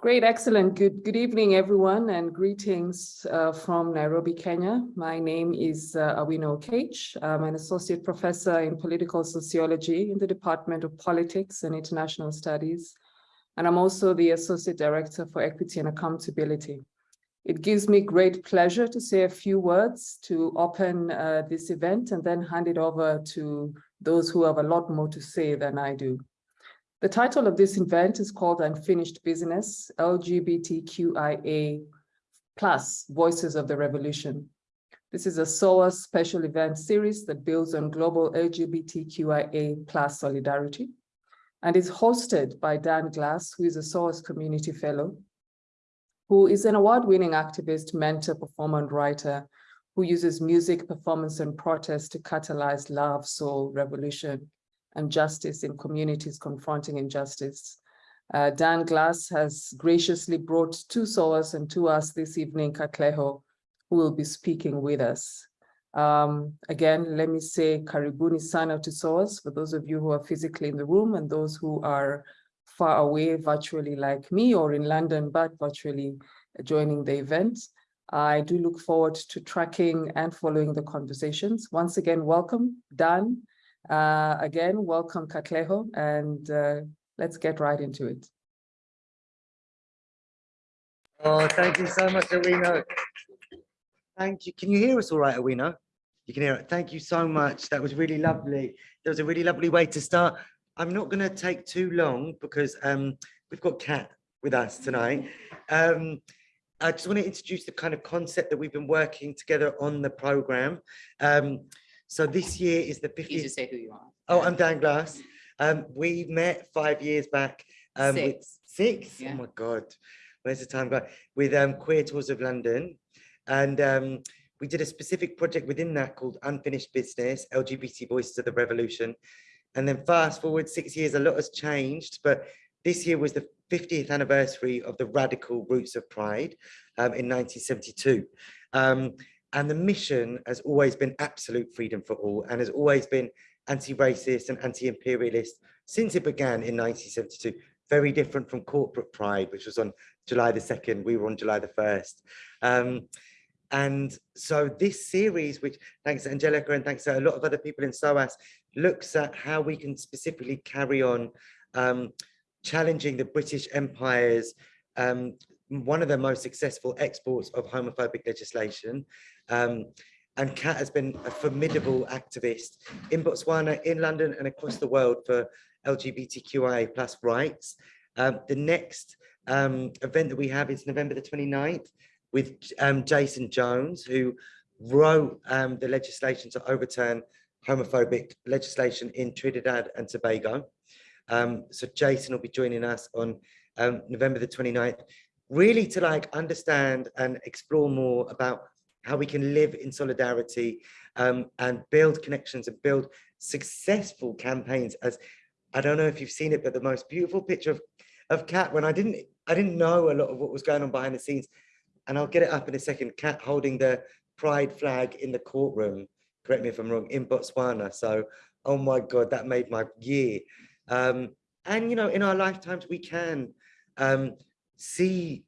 Great, excellent. Good, good evening, everyone, and greetings uh, from Nairobi, Kenya. My name is uh, Awino Okech. I'm an associate professor in political sociology in the Department of Politics and International Studies. And I'm also the associate director for equity and accountability. It gives me great pleasure to say a few words to open uh, this event and then hand it over to those who have a lot more to say than I do. The title of this event is called Unfinished Business, LGBTQIA plus Voices of the Revolution. This is a SOAS special event series that builds on global LGBTQIA plus solidarity and is hosted by Dan Glass, who is a SOAS community fellow, who is an award-winning activist, mentor, performer, and writer who uses music, performance, and protest to catalyze love, soul, revolution, and justice in communities confronting injustice. Uh, Dan Glass has graciously brought two SOAS and to us this evening, Katleho, who will be speaking with us. Um, again, let me say karibuni sana to SOAS for those of you who are physically in the room and those who are far away virtually like me or in London, but virtually joining the event. I do look forward to tracking and following the conversations. Once again, welcome, Dan, uh, again, welcome Katleho, and uh, let's get right into it. Oh, thank you so much, Awino. Thank you. Can you hear us all right, Awino? You can hear it. Thank you so much. That was really lovely. That was a really lovely way to start. I'm not going to take too long because um, we've got Kat with us tonight. Um, I just want to introduce the kind of concept that we've been working together on the program. Um, so this year is the 50th. You just say who you are. Oh, I'm Dan Glass. Um, we met five years back. Um, Six. Six? Yeah. Oh my God. Where's the time go? With um, Queer Tours of London. And um, we did a specific project within that called Unfinished Business, LGBT Voices of the Revolution. And then fast forward six years, a lot has changed, but this year was the 50th anniversary of the radical roots of pride um, in 1972. Um, and the mission has always been absolute freedom for all and has always been anti-racist and anti-imperialist since it began in 1972. Very different from corporate pride, which was on July the 2nd. We were on July the 1st. Um, and so this series, which thanks to Angelica and thanks to a lot of other people in SOAS, looks at how we can specifically carry on um, challenging the British Empire's um, one of the most successful exports of homophobic legislation. Um, and Kat has been a formidable activist in Botswana, in London and across the world for LGBTQIA plus rights. Um, the next um, event that we have is November the 29th with um, Jason Jones, who wrote um, the legislation to overturn homophobic legislation in Trinidad and Tobago. Um, so Jason will be joining us on November the 29th, really to like understand and explore more about how we can live in solidarity um, and build connections and build successful campaigns as I don't know if you've seen it, but the most beautiful picture of, of Kat when I didn't I didn't know a lot of what was going on behind the scenes. And I'll get it up in a second, Kat holding the pride flag in the courtroom, correct me if I'm wrong, in Botswana. So, oh my God, that made my year. Um, and, you know, in our lifetimes, we can um, see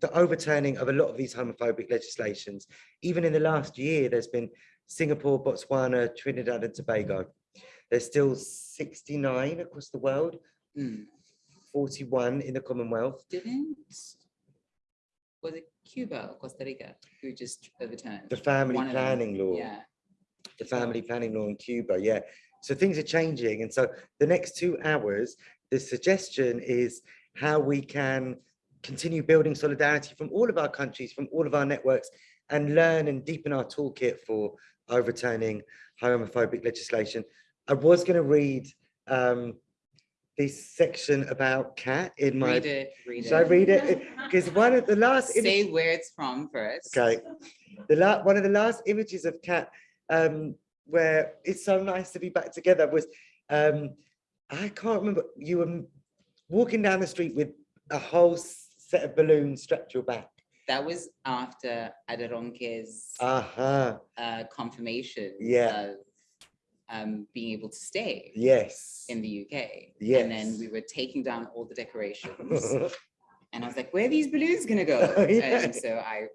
the overturning of a lot of these homophobic legislations. Even in the last year, there's been Singapore, Botswana, Trinidad and Tobago. There's still 69 across the world, Mm. 41 in the Commonwealth. Didn't, was it Cuba or Costa Rica who just overturned? The family One planning law, Yeah, the family planning law in Cuba, yeah. So things are changing. And so the next two hours, the suggestion is how we can continue building solidarity from all of our countries, from all of our networks, and learn and deepen our toolkit for overturning homophobic legislation. I was going to read um, this section about Kat in my. read it, read it. Should I read it? Because one of the last. image- Say where it's from first. Okay. The la one of the last images of Kat, um, where it's so nice to be back together was, um, I can't remember, you were walking down the street with a whole set of balloons strapped to your back. That was after Aderonke's Uh-huh, uh, confirmation Yeah. of um, being able to stay yes. in the UK. Yes. And then we were taking down all the decorations And I was like, where are these balloons gonna go? Oh, yeah. And so I,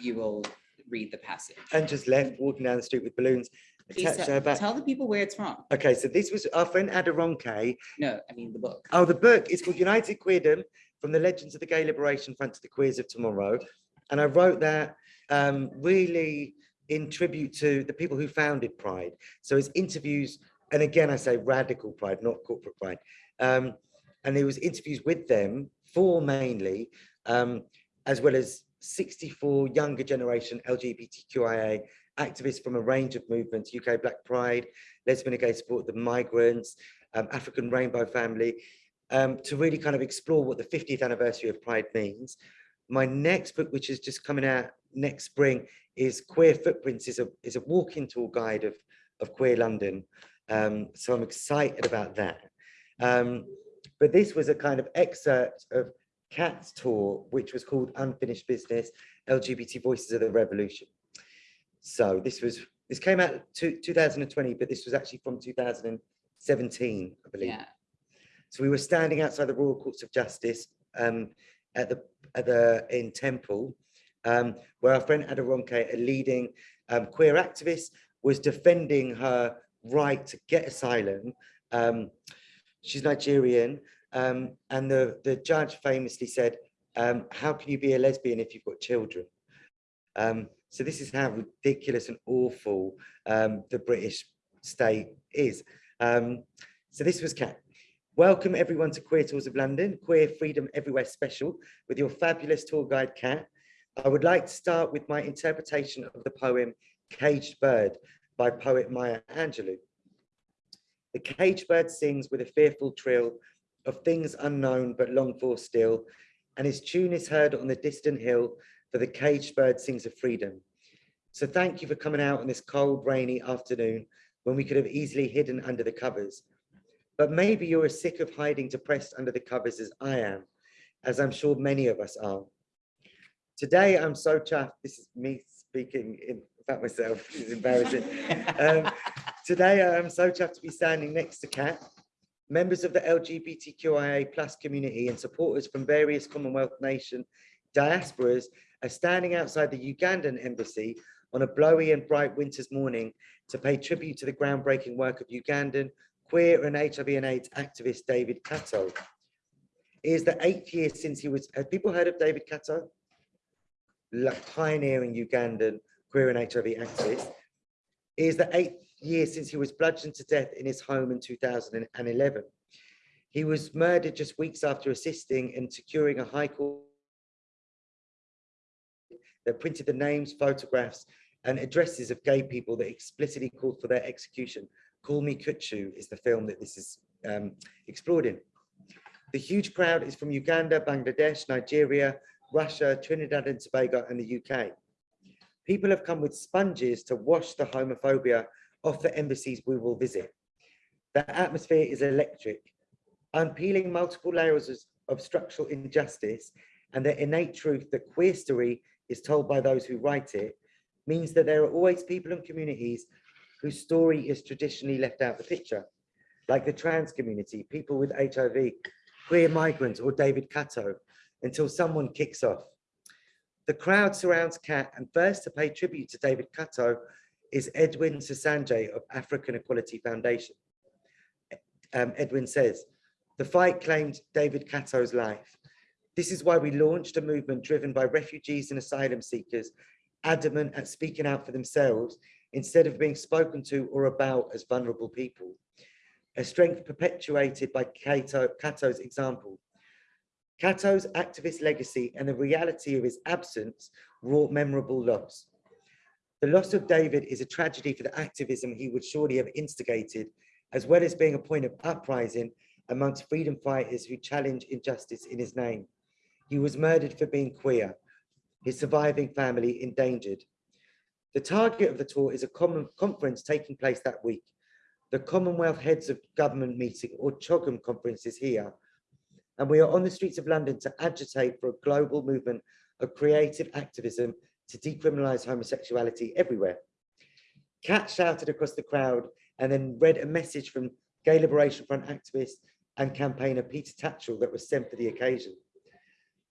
you will read the passage. And just left walking down the street with balloons Please attached to tell her back. tell the people where it's from. Okay, so this was our friend Aderonke. No, I mean the book. Oh, the book is called United Queerdom, From the Legends of the Gay Liberation Front to the Queers of Tomorrow. And I wrote that um, really in tribute to the people who founded Pride. So it's interviews, and again, I say radical Pride, not corporate Pride. Um, and it was interviews with them, four mainly, um, as well as 64 younger generation LGBTQIA activists from a range of movements, UK Black Pride, Lesbian and Gay Support, the Migrants, um, African Rainbow Family, um, to really kind of explore what the 50th anniversary of Pride means. My next book, which is just coming out next spring, is Queer Footprints, is a, is a walking tour guide of, of queer London. Um, so I'm excited about that. Um, but this was a kind of excerpt of Kat's tour, which was called Unfinished Business, LGBT Voices of the Revolution. So this was, this came out to 2020, but this was actually from 2017, I believe. Yeah, So we were standing outside the Royal Courts of Justice um, at the at the in Temple, um, where our friend Aderonke, a leading um, queer activist, was defending her right to get asylum. Um, she's Nigerian, um, and the the judge famously said, um, "How can you be a lesbian if you've got children?" So this is how ridiculous and awful the British state is. So this was Kat. Welcome everyone to Queer Tours of London, Queer Freedom Everywhere special with your fabulous tour guide, Kat. I would like to start with my interpretation of the poem Caged Bird by poet Maya Angelou. The caged bird sings with a fearful trill of things unknown but longed for still, and his tune is heard on the distant hill, for the caged bird sings of freedom. So thank you for coming out on this cold, rainy afternoon when we could have easily hidden under the covers. But maybe you're as sick of hiding depressed under the covers as I am, as I'm sure many of us are. Today, I'm so chuffed. This is me speaking in about myself. It's embarrassing. Um, today, I'm so chuffed to be standing next to Kat, members of the LGBTQIA plus community and supporters from various Commonwealth nation diasporas are standing outside the Ugandan embassy on a blowy and bright winter's morning to pay tribute to the groundbreaking work of Ugandan queer and HIV and AIDS activist David Kato. It is the eighth year since he was, have people heard of David Kato? Like pioneering Ugandan queer and HIV activist. It is the eighth year since he was bludgeoned to death in his home in 2011. He was murdered just weeks after assisting in securing a high court that printed the names, photographs, and addresses of gay people that explicitly called for their execution. Call Me Kuchu is the film that this is um, explored in. The huge crowd is from Uganda, Bangladesh, Nigeria, Russia, Trinidad and Tobago, and the UK. People have come with sponges to wash the homophobia off the embassies we will visit. The atmosphere is electric, unpeeling multiple layers of- structural injustice and the innate truth that queer story is told by those who write it means that there are always people and communities whose story is traditionally left out of the picture, like the trans community, people with HIV, queer migrants, or David Kato, until someone kicks off. The crowd surrounds Kat, and first to pay tribute to David Kato is Edwin Sesange of African Equality Foundation. Um, Edwin says, the fight claimed David Kato's life. This is why we launched a movement driven by refugees and asylum seekers, adamant at speaking out for themselves instead of being spoken to or about as vulnerable people. A strength perpetuated by Kato, Kato's example. Kato's activist legacy and the reality of his absence wrought memorable loss. The loss of David is a tragedy for the activism he would surely have instigated, as well as being a point of uprising amongst freedom fighters who challenge injustice in his name. He was murdered for being queer, his surviving family endangered. The target of the tour is a common conference taking place that week. The Commonwealth Heads of Government meeting or CHOGM conference is here. And we are on the streets of London to agitate for a global movement of creative activism to decriminalize homosexuality everywhere. Kat shouted across the crowd and then read a message from Gay Liberation Front activist and campaigner Peter Tatchell that was sent for the occasion.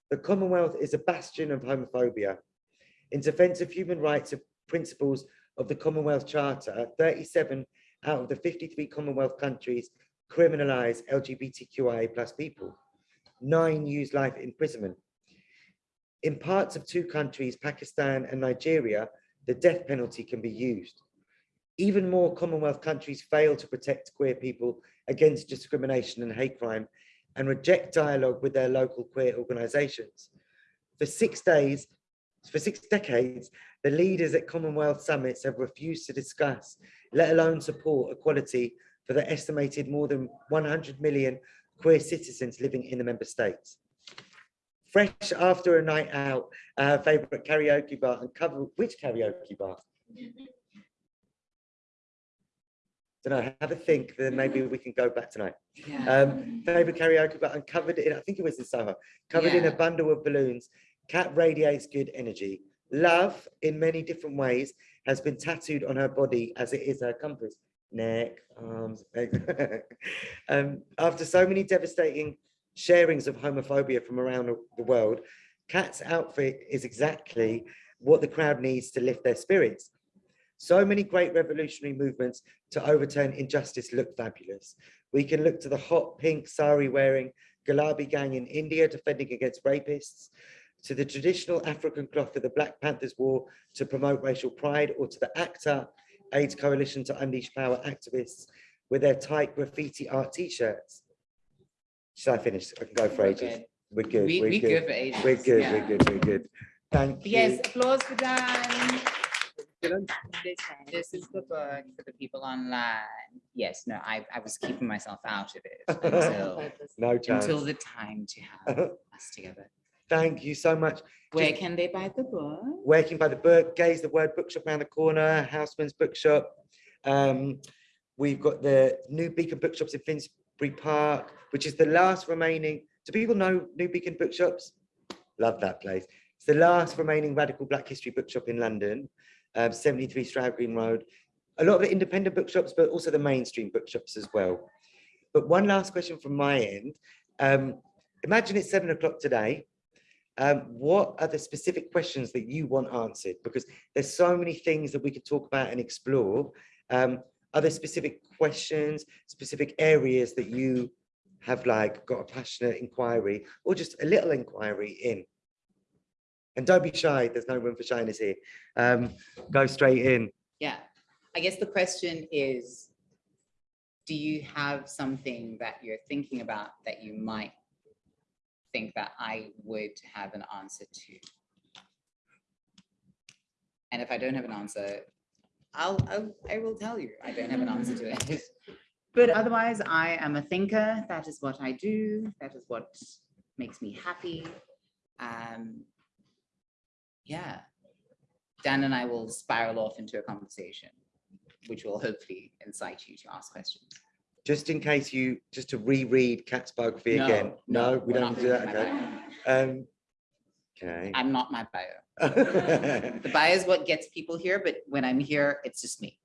the Commonwealth is a bastion of homophobia. In defense of human rights principles of the Commonwealth Charter, 37 out of the 53 Commonwealth countries criminalize LGBTQIA plus people. Nine use life imprisonment. In parts of two countries, Pakistan and Nigeria, the death penalty can be used. Even more Commonwealth countries fail to protect queer people against discrimination and hate crime and reject dialogue with their local queer organizations. For six days, for six decades, the leaders at Commonwealth summits have refused to discuss, let alone support equality for the estimated more than 100 million queer citizens living in the member states. Fresh after a night out, our favorite karaoke bar and cover, which karaoke bar? Don't know, have a think, then maybe we can go back tonight. Yeah. Um, favorite karaoke bar and covered in, I think it was in Soho, covered in a bundle of balloons. Kat radiates good energy. Love in many different ways has been tattooed on her body as it is her compass. Neck, arms, um, after so many devastating sharings of homophobia from around the- world, Kat's outfit is exactly what the crowd needs to lift their spirits. So many great revolutionary movements to overturn injustice look fabulous. We can look to the hot pink sari wearing Gulabi gang in India defending against rapists, to the traditional African cloth that the Black Panthers wore to promote racial pride, or to the ACT UP AIDS Coalition to Unleash Power activists with their tight graffiti art t-shirts. Shall I finish? I can go for We're ages. good. We're good, We, we're we good. good for ages. We're good, yeah. we're good, we're good. Thank you. Yes, applause for Dan. This, this is the book for the people online. Yes, no, I, I was keeping myself out of it until, No until the time to have us together. Thank you so much. Where Just- can they buy the book? working buy the book, Gay's the Word Bookshop around the corner, Housmans Bookshop. Um, we've got the New Beacon Bookshops in Finsbury Park, which is the last remaining. Do people know New Beacon Bookshops? Love that place. It's the last remaining radical Black history bookshop in London, um, 73 Stroud Green Road. A lot of the independent bookshops, but also the mainstream bookshops as well. But one last question from my end. Um, imagine it's seven o'clock today um, what are the specific questions that you want answered? Because there's so many things that we could talk about and explore. Um, are there specific questions, specific areas that you have like got a passionate inquiry or just a little inquiry in? And don't be shy, there's no room for shyness here. Um, go straight in. Yeah, I guess the question is, do you have something that you're thinking about that you might think that I would have an answer to? And if I don't have an answer, I'll, I'll, I will tell you, I don't have an answer to it. But otherwise, I am a thinker. That is what I do. That is what makes me happy. Um, yeah. Dan and I will spiral off into a conversation, which will hopefully incite you to ask questions. Just in case you, just to reread Kat's biography No, again. No, we we're don't do that, okay? Um, Okay. I'm not my bio. The bio is what gets people here, but when I'm here, it's just me.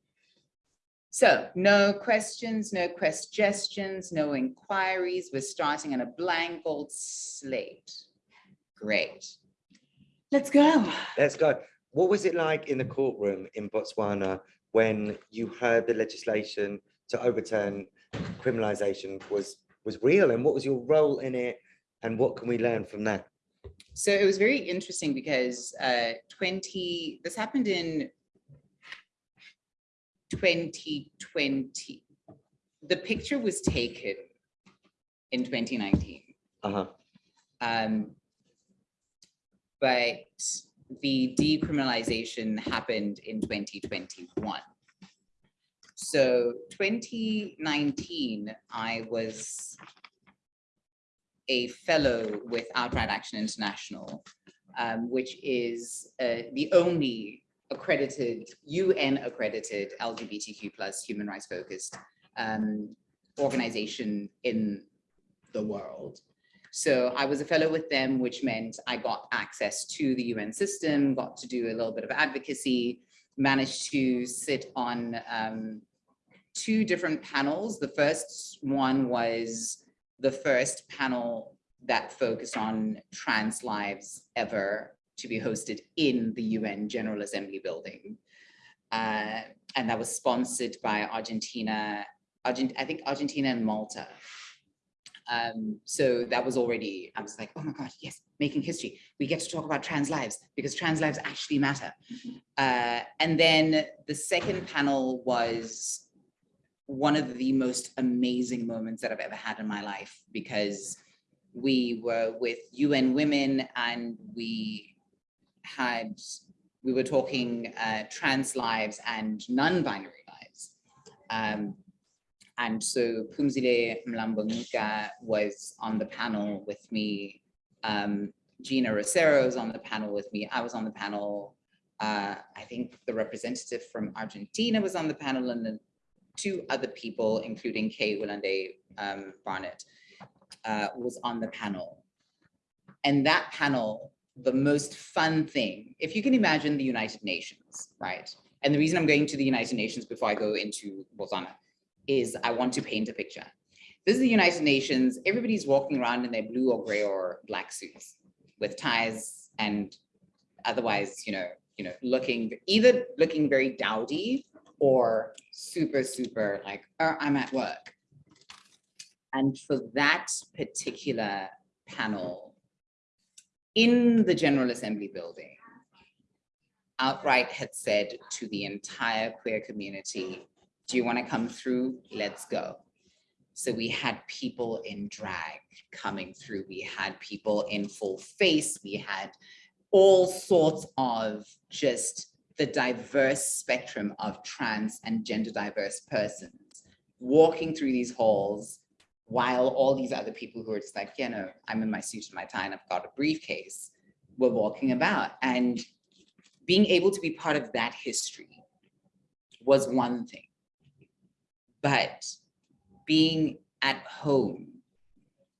So no questions, no questions, no inquiries. We're starting on a blank old slate. Great. Let's go. Let's go. What was it like in the courtroom in Botswana when you heard the legislation to overturn criminalization was was real and what was your role in it and what can we learn from that? So it was very interesting because uh, 20, this happened in 2020. The picture was taken in 2019. Uh-huh. Um, but the decriminalization happened in 2021. So 2019, I was a fellow with Outright Action International, um, which is uh, the only accredited, UN accredited LGBTQ plus human rights focused um, organization in the world. So I was a fellow with them, which meant I got access to the UN system, got to do a little bit of advocacy, managed to sit on um, two different panels. The first one was the first panel that focused on trans lives ever to be hosted in the UN General Assembly building. Uh, and that was sponsored by Argentina, Argent, I think Argentina and Malta. Um, so that was already, I was like, oh my God, yes, making history. We get to talk about trans lives because trans lives actually matter. Uh, and then the second panel was one of the most amazing moments that I've ever had in my life because we were with UN Women and we had, we were talking uh, trans lives and non-binary lives. Um, and so Phumzile Mlambo-Ngcuka was on the panel with me. Um, Gina Rosero was on the panel with me. I was on the panel. Uh, I think the representative from Argentina was on the panel and two other people, including Kay Willande um, Barnett, uh, was on the panel. And that panel, the most fun thing, if you can imagine the United Nations, right? And the reason I'm going to the United Nations before I go into Botswana is I want to paint a picture. This is the United Nations. Everybody's walking around in their blue or gray or black suits with ties and otherwise, you know, you know, looking either looking very dowdy or super, super like, "Uh, I'm at work. And for that particular panel in the General Assembly building, outright had said to the entire queer community, do you want to come through? Let's go. So we had people in drag coming through. We had people in full face. We had all sorts of just the diverse spectrum of trans and gender diverse persons walking through these halls while all these other people who are just like, you know, I'm in my suit and my tie and I've got a briefcase were walking about. And being able to be part of that history was one thing. But being at home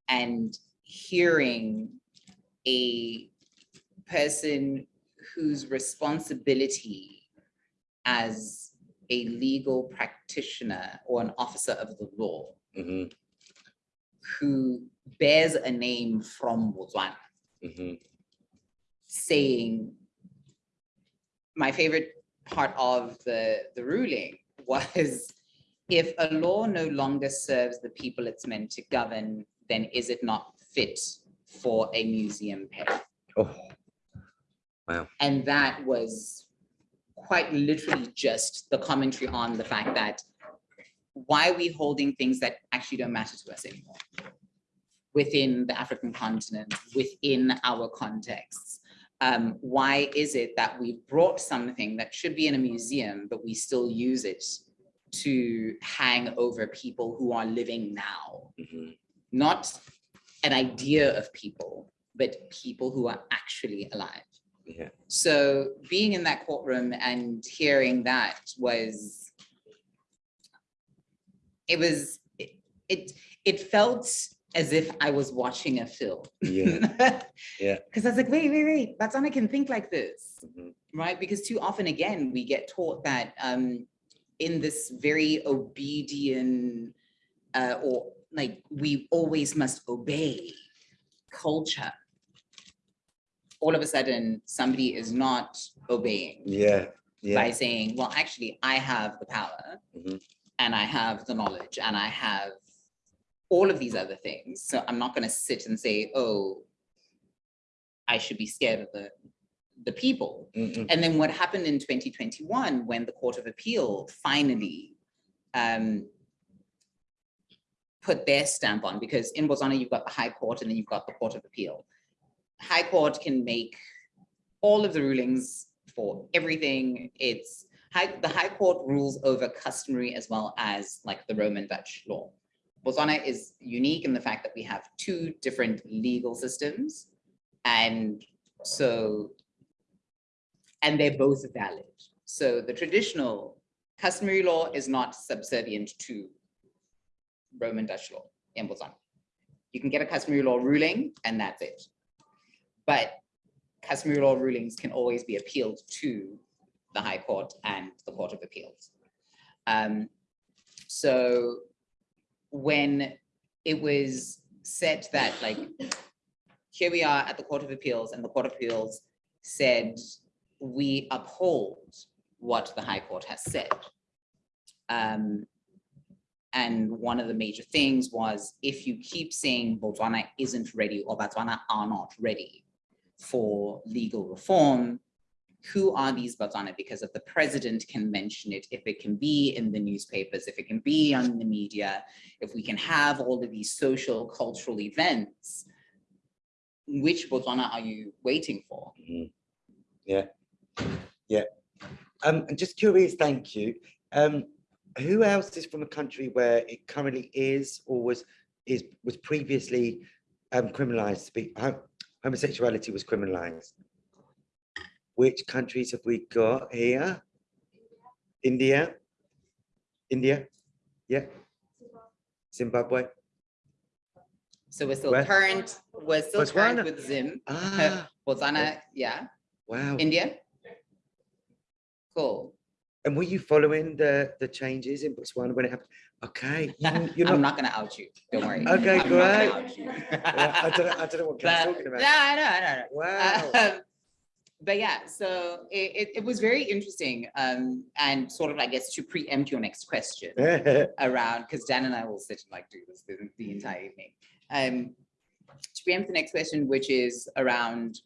and hearing a person whose responsibility as a legal practitioner or an officer of the law Mhm, who bears a name from Botswana mhm. saying my favorite part of the the ruling was if a law no longer serves the people it's meant to govern then is it not fit for a museum peg Oh, and that was quite literally just the commentary on the fact that why are we holding things that actually don't matter to us anymore within the African continent, within our contexts? Um, why is it that we've brought something that should be in a museum, but we still use it to hang over people who are living now? mhm. Not an idea of people, but people who are actually alive. Yeah, So being in that courtroom and hearing that was, it was, it, it, it felt as if I was watching a film. yeah, yeah. Because I was like, wait, wait, wait, Botswana can I can think like this, mhm, right? Because too often, again, we get taught that um, in this very obedient uh, or like we always must obey culture. All of a sudden, somebody is not obeying Yeah, by saying, well, actually, I have the power mhm, and I have the knowledge and I have all of these other things. So I'm not going to sit and say, oh, I should be scared of the, the people. mhm, And then what happened in 2021 when the Court of Appeal finally um, put their stamp on, because in Botswana, you've got the High Court and then you've got the Court of Appeal. High Court can make all of the rulings for everything. It's high, the High Court rules over customary as well as like the Roman Dutch law. Botswana is unique in the fact that we have two different legal systems. And so and they're both valid. So the traditional customary law is not subservient to Roman Dutch law in Botswana. You can get a customary law ruling and that's it. But customary law rulings can always be appealed to the High Court and the Court of Appeals. Um, so when it was said that like here we are at the Court of Appeals and the Court of Appeals said, we uphold what the High Court has said. Um, and one of the major things was if you keep saying Botswana isn't ready or Botswana are not ready for legal reform, who are these Botswana? Because if the president can mention it, if it can be in the newspapers, if it can be on the media, if we can have all of these social cultural events, which Botswana are you waiting for? Mhm. Yeah, yeah. Um, and just curious, thank you. Um, who else is from a country where it currently is or was is was previously um criminalized? to be- Homosexuality was criminalized. Which countries have we got here? India? India? Yeah. Zimbabwe? So we're still current, we're still current with Zim, Ah, Botswana, yeah, wow. India. Cool. And were you following the the changes in Botswana when it happened? Okay, you- you're I'm not not gonna out you, don't worry. Okay, I'm not great. Yeah, I don't, know- I don't know what But, talking no, about. I know, I know, I know. Wow. Um, But yeah, so it, it, it was very interesting, um, and sort of, I guess, to preempt your next question around, because Dan and I will sit and like do this the, the entire evening. Um, to preempt the next question, which is around,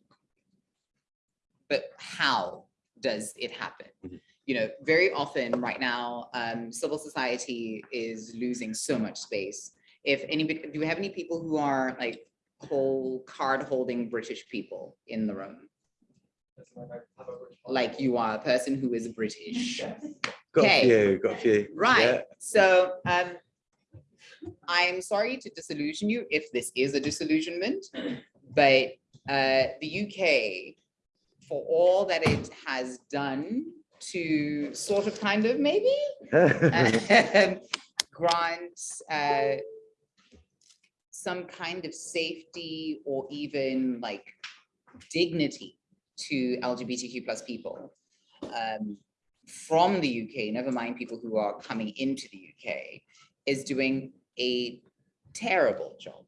but how does it happen? Mhm. You know, very often right now, um, civil society is losing so much space. If anybody, do we have any people who are like whole card holding British people in the room? Like you are a person who is British. Got a few, got a few. Right, so um, I'm sorry to disillusion you if this is a disillusionment, but uh, the UK, for all that it has done to sort of kind of maybe um, grant uh, some kind of safety or even like dignity to LGBTQ plus people um, from the UK, never mind people who are coming into the UK, is doing a terrible job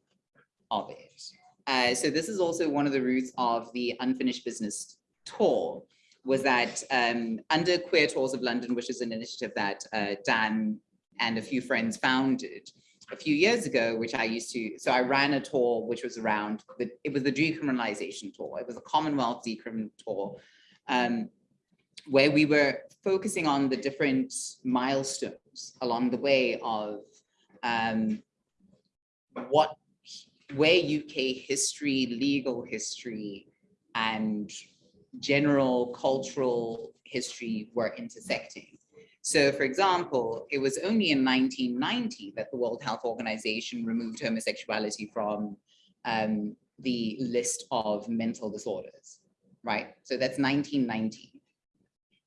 of it. Uh, so this is also one of the roots of the unfinished business tour was that um, under Queer Tours of London, which is an initiative that uh, Dan and a few friends founded a few years ago, which I used to, so I ran a tour which was around, the it was the decriminalization tour. It was a Commonwealth decrim tour um, where we were focusing on the different milestones along the way of um, what, where UK history, legal history, and general cultural history were intersecting. So for example, it was only in 1990 that the World Health Organization removed homosexuality from um, the list of mental disorders, right? So that's 1990.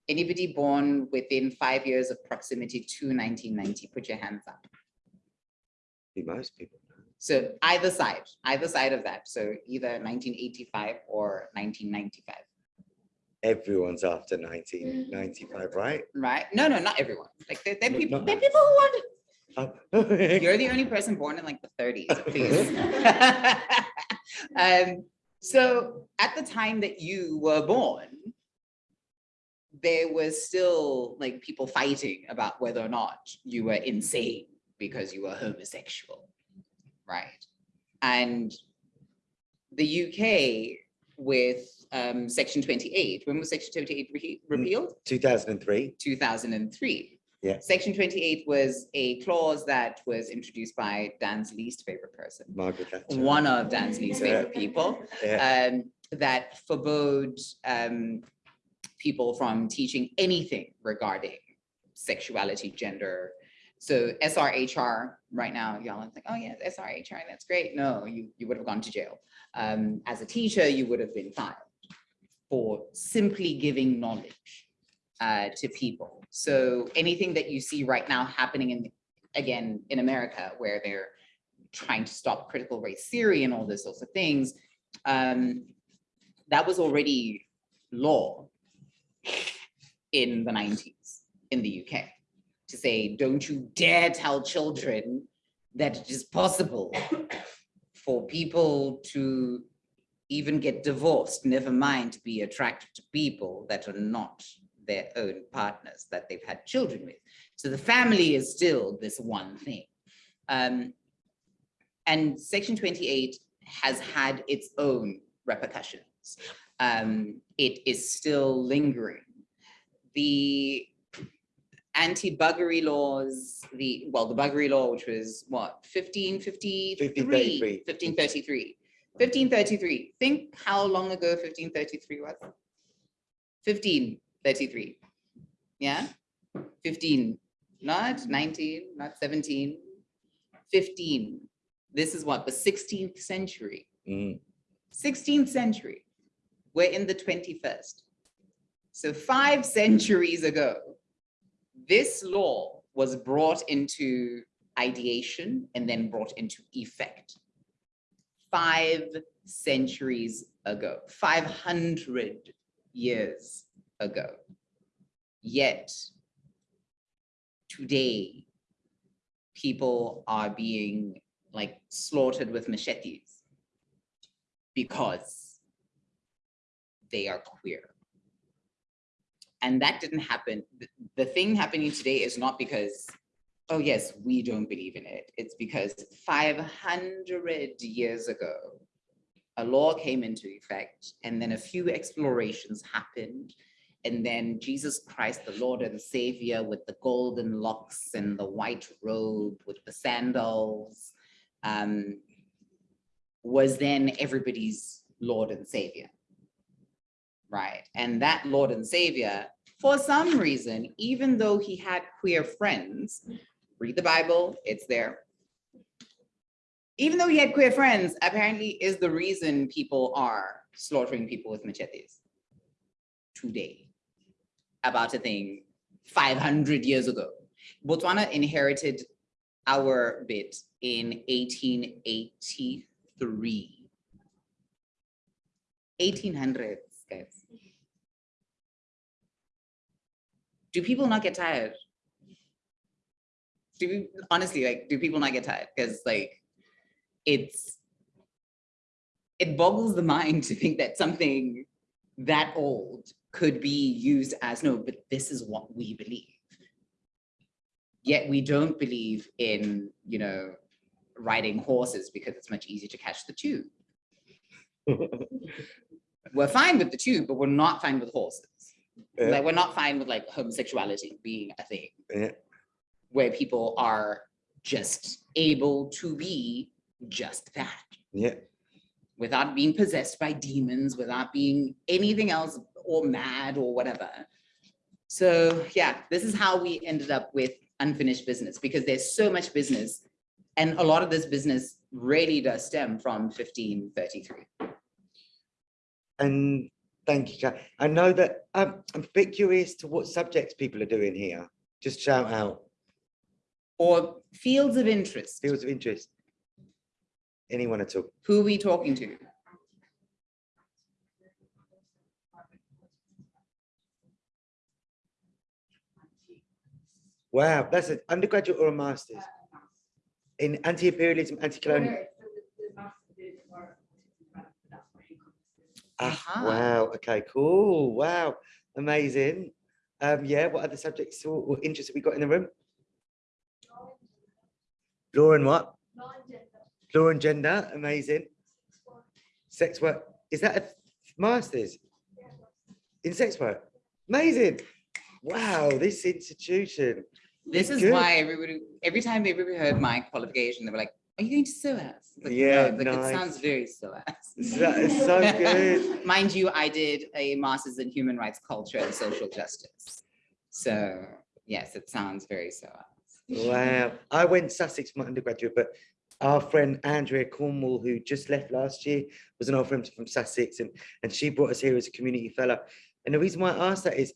Anybody born within five years of proximity to 1990, put your hands up. Most people. So either side, either side of that. So either 1985 or 1995, Everyone's after nineteen ninety-five, right? right? No, no, not everyone. Like there, there people, not- there are people who want Oh. You're the only person born in like the thirties, please. Um, so at the time that you were born, there was still like people fighting about whether or not you were insane because you were homosexual, right? And the UK with um, section twenty-eight, when was section twenty-eight re- repealed? Two thousand and three. 2003. Yeah. Section 28 was a clause that was introduced by Dan's least favorite person, Margaret Thatcher. one of Dan's least Yeah. favorite people, Yeah. um, that forbade um, people from teaching anything regarding sexuality, gender. So SRHR right now, y'all are like, oh yeah, SRHR, that's great. No, you, you would have gone to jail. Um, as a teacher, you would have been fined for simply giving knowledge uh, to people. So anything that you see right now happening in, again, in America, where they're trying to stop critical race theory and all those sorts of things, um, that was already law in the nineties in the UK to say, don't you dare tell children that it is possible for people to even get divorced, never mind be attracted to people that are not their own partners that they've had children with. So the family is still this one thing. Um, and section 28 has had its own repercussions. Um, it is still lingering. The anti-buggery laws, the, well, the buggery law, which was what, 1553? 1533. 1533. 1533. Think how long ago 1533 was? 1533. Yeah? 15, not 19, not 17, 15. This is what, the 16th century. Mm, 16th century. We're in the 21st. So five centuries ago, this law was brought into ideation and then brought into effect. Five centuries ago, 500 years ago. Yet today, people are being like slaughtered with machetes because they are queer. And that didn't happen. The, the thing happening today is not because, oh yes, we don't believe in it. It's because 500 years ago, a law came into effect and then a few explorations happened. And then Jesus Christ, the Lord and Savior with the golden locks and the white robe with the sandals, um, was then everybody's Lord and Savior. Right, and that Lord and Savior, for some reason, even though he had queer friends, read the Bible, it's there. Even though he had queer friends, apparently is the reason people are slaughtering people with machetes today about a thing 500 years ago. Botswana inherited our bit in 1883. 1800s, guys. Do people not get tired? Do we, honestly, like, do people not get tired? Because like, it's, it boggles the mind to think that something that old could be used as, no, but this is what we believe. Yet we don't believe in, you know, riding horses because it's much easier to catch the tube. We're fine with the tube, but we're not fine with horses. Yeah. Like, we're not fine with like homosexuality being a thing yeah, where people are just able to be just that yeah. without being possessed by demons, without being anything else or mad or whatever. So yeah, this is how we ended up with unfinished business because there's so much business and a lot of this business really does stem from 1533. And thank you, Kat. I know that, um, I'm a bit curious to what subjects people are doing here. Just shout out, Or fields of interest, fields of interest. Anyone at all? who are we talking to? Wow, that's an undergraduate or a master's in anti-imperialism, anti-colonial. Ah, Aha. wow, okay, cool, wow, amazing. Um, yeah, what other subjects or, or interests have we got in the room? Law and what? Law and gender, amazing. Sex work, is that a master's? In sex work? Amazing. Wow, this institution. This is Good. why everybody, every time everybody heard my qualification, they were like, are you going to SOAS? Like, Yeah, "No," like, nice. It sounds very SOAS. That is so good. Mind you, I did a master's in human rights culture and social justice. So yes, it sounds very SOAS. Wow, I went Sussex for my undergraduate, but our friend Andrea Cornwall, who just left last year, was an old friend from Sussex and, and she brought us here as a community fellow. And the reason why I asked that is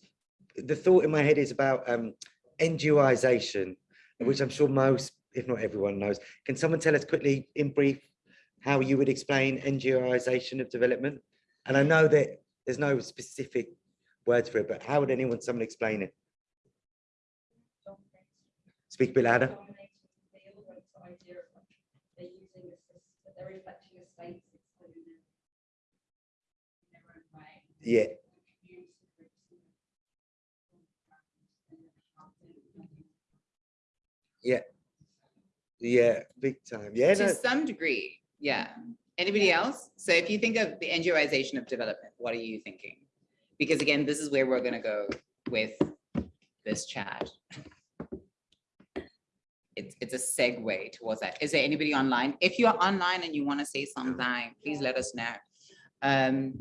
the thought in my head is about um, NGOization, which I'm sure most, if not everyone knows. Can someone tell us quickly in brief how you would explain NGOization of development? And I know that there's no specific words for it, but how would anyone, someone explain it? Speak a bit louder. Yeah. Yeah. Yeah, big time. Yeah, no, To some degree, yeah. Anybody else? So if you think of the NGOization of development, what are you thinking? Because again, this is where we're gonna go with this chat. It's, it's a segue towards that. Is there anybody online? If you're online and you want to say something, please let us know. Um,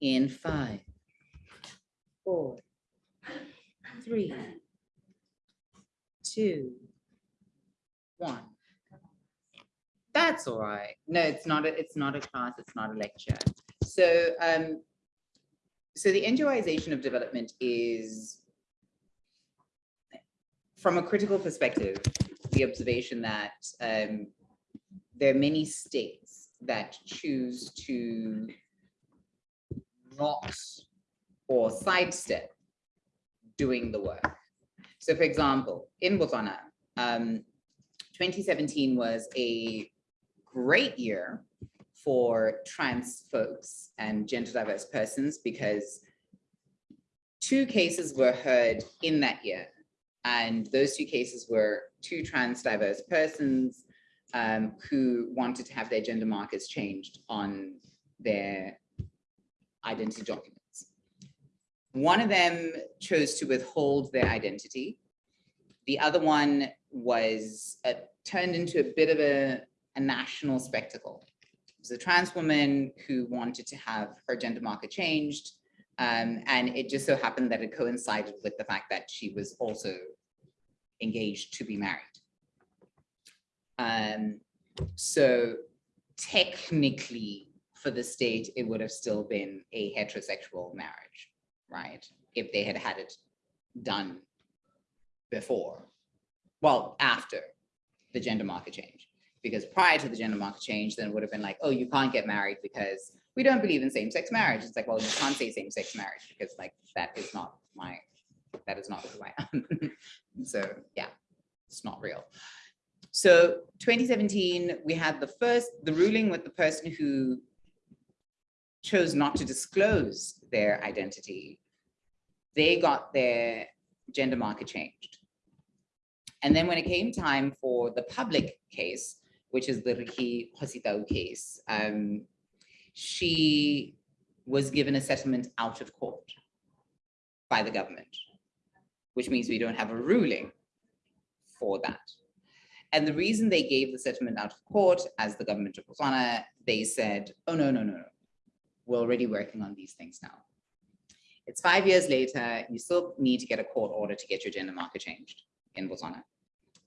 in five, four, three, two, one. That's all right. No, it's not, a it's not a class, it's not a lecture. So, um, so the NGOization of development is from a critical perspective, the observation that um, there are many states that choose to not or sidestep doing the work. So for example, in Botswana, um, 2017 was a great year for trans folks and gender diverse persons because two cases were heard in that year. And those two cases were two trans diverse persons um, who wanted to have their gender markers changed on their identity documents. One of them chose to withhold their identity. The other one was uh, turned into a bit of a, a national spectacle. It was a trans woman who wanted to have her gender marker changed. Um, and it just so happened that it coincided with the fact that she was also engaged to be married. Um, so technically for the state, it would have still been a heterosexual marriage, right? If they had had it done before, well, after the gender marker change. Because prior to the gender marker change, then it would have been like, oh, you can't get married because we don't believe in same-sex marriage. It's like, well, you can't say same-sex marriage because like that is not my, that is not who I am. So yeah, it's not real. So 2017, we had the first, the ruling with the person who chose not to disclose their identity. They got their gender marker changed. And then when it came time for the public case, which is the Ricki Kgositau case, um, she was given a settlement out of court by the government, which means we don't have a ruling for that. And the reason they gave the settlement out of court as the government of Botswana, they said, oh, no, no, no, no. We're already working on these things now. It's five years later, you still need to get a court order to get your gender marker changed in Botswana.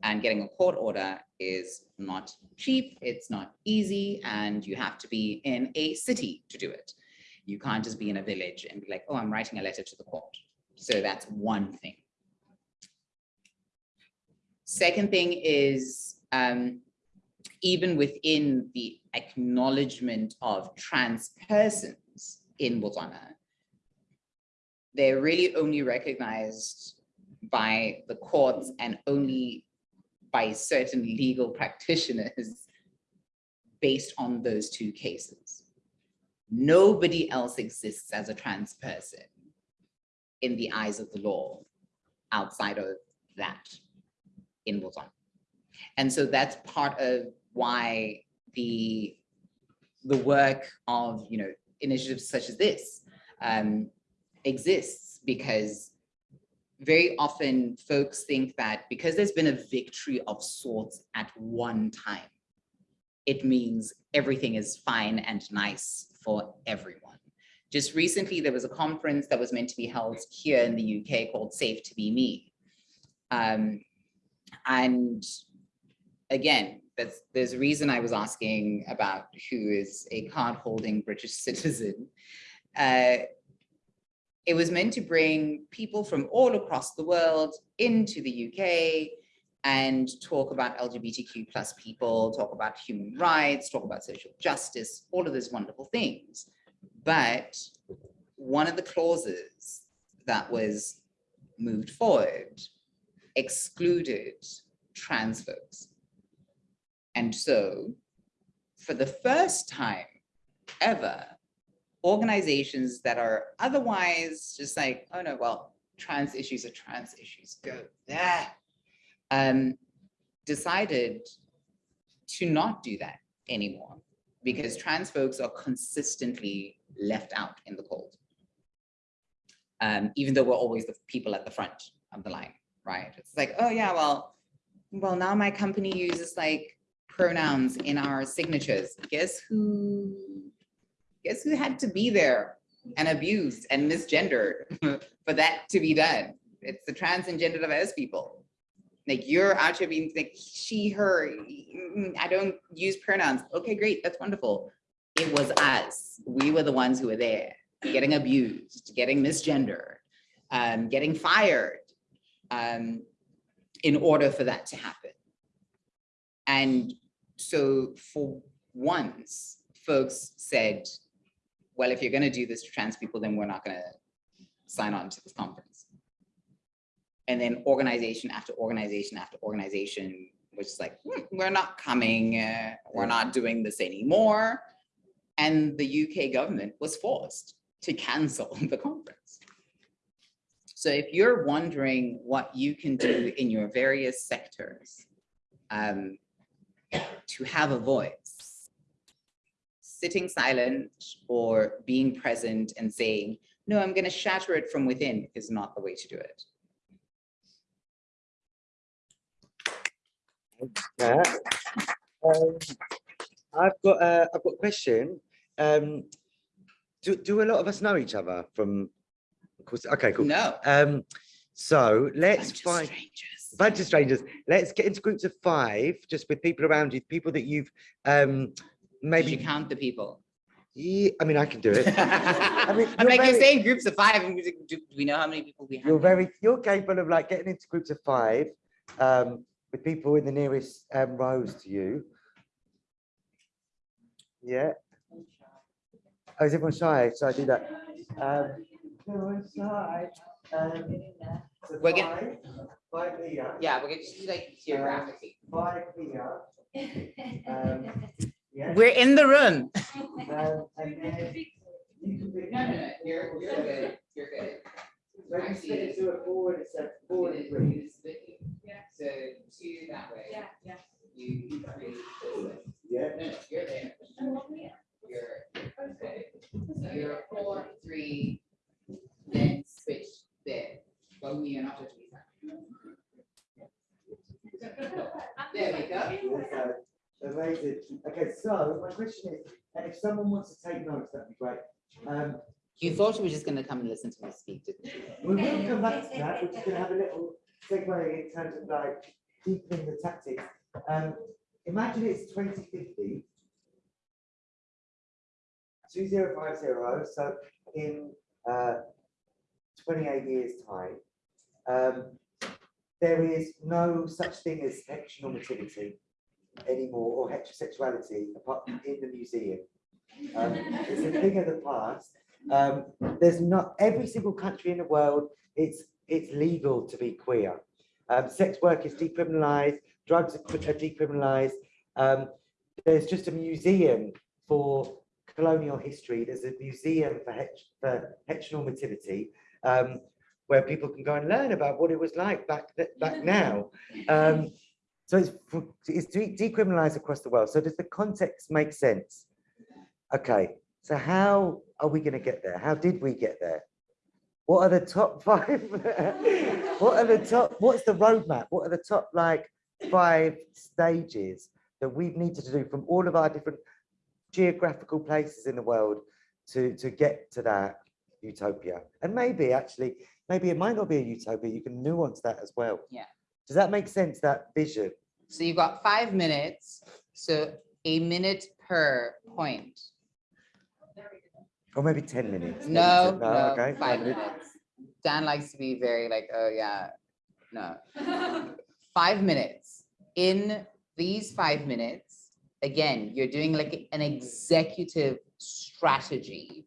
And getting a court order is not cheap, it's not easy, and you have to be in a city to do it. You can't just be in a village and be like, oh, I'm writing a letter to the court. So that's one thing. Second thing is um, even within the acknowledgement of trans persons in Botswana, they're really only recognized by the courts and only by certain legal practitioners based on those two cases. Nobody else exists as a trans person in the eyes of the law outside of that in Botswana. And so that's part of why the the work of you know initiatives such as this um, exists because very often folks think that because there's been a victory of sorts at one time, it means everything is fine and nice for everyone. Just recently, there was a conference that was meant to be held here in the UK called Safe to Be Me. Um, and again, that's, there's a reason I was asking about who is a card holding British citizen. Uh, it was meant to bring people from all across the world into the UK and talk about LGBTQ plus people, talk about human rights, talk about social justice, all of those wonderful things. But one of the clauses that was moved forward excluded trans folks. And so for the first time ever, organizations that are otherwise just like, oh no, well, trans issues are trans issues, go there. Um, decided to not do that anymore because trans folks are consistently left out in the cold. Um, even though we're always the people at the front of the line, right? It's like, oh yeah, well, well, now my company uses like pronouns in our signatures. Guess who, guess who had to be there and abused and misgendered for that to be done? It's the trans and gender diverse people. Like you're out being like she, her, I don't use pronouns. Okay, great, that's wonderful. It was us. We were the ones who were there, getting abused, getting misgendered, um, getting fired um, in order for that to happen. And so for once, folks said, well, if you're gonna do this to trans people, then we're not gonna sign on to this conference. And then organization after organization after organization was like, "Hmm, we're not coming, uh, we're not doing this anymore. And the UK government was forced to cancel the conference. So if you're wondering what you can do in your various sectors um, to have a voice, sitting silent or being present and saying, no, I'm going to shatter it from within is not the way to do it. Yeah. Um, I've got a, I've got a question. Um, do, do a lot of us know each other from, of course, okay, cool. No. Um, so let's bunch find strangers. a bunch of strangers. Let's get into groups of five, just with people around you, people that you've um, Maybe maybe, count the people. yeah, I mean, I can do it. I mean, you're like, you're saying groups of five, and do we know how many people we have? You're very, you're capable of like getting into groups of five, um, with people in the nearest um, rows to you. Yeah. Oh, is everyone shy? So I do that. Um, everyone's shy. Um, We're getting- Five, five here, Yeah, we're gonna just do like geographically. five here, um, yeah. We're in the room. um, and then you can you're, you're good, you're good. When you split it to a forward, it's a forward and three. So two that way. Yeah, yeah. You three. Yeah. No, no, you're there. You're, okay. So you're four, three, then switch there. Well, me and after three. There we go. Okay. Okay, so my question is, and if someone wants to take notes, that'd be great. Um, You thought you were just gonna come and listen to me speak, didn't you? we will come back to that, we're just gonna have a little segue in terms of like deepening the tactics. Um, imagine it's twenty fifty. Two zero five zero, so in uh twenty-eight years' time. Um, there is no such thing as heteronormativity anymore, or heterosexuality apart in the museum. Um, it's a thing of the past. Um, there's not, every single country in the world, it's, it's legal to be queer. Um, sex work is decriminalized, drugs are are decriminalized. Um, there's just a museum for colonial history. There's a museum for, het for heteronormativity, um, where people can go and learn about what it was like back, back now. Um, so it's, it's decriminalized across the world. So does the context make sense? Okay, so how are we going to get there? How did we get there? What are the top five? what are the top? What's the roadmap? What are the top like five stages that we've needed to do from all of our different geographical places in the world to to get to that utopia? And maybe actually, maybe it might not be a utopia. You can nuance that as well. Yeah. Does that make sense? That vision? So you've got five minutes, so a minute per point. Or maybe 10 minutes. maybe No, no, okay, five minutes. minutes. Dan likes to be very like, oh yeah, no. Five minutes. In these five minutes, again, you're doing like an executive strategy,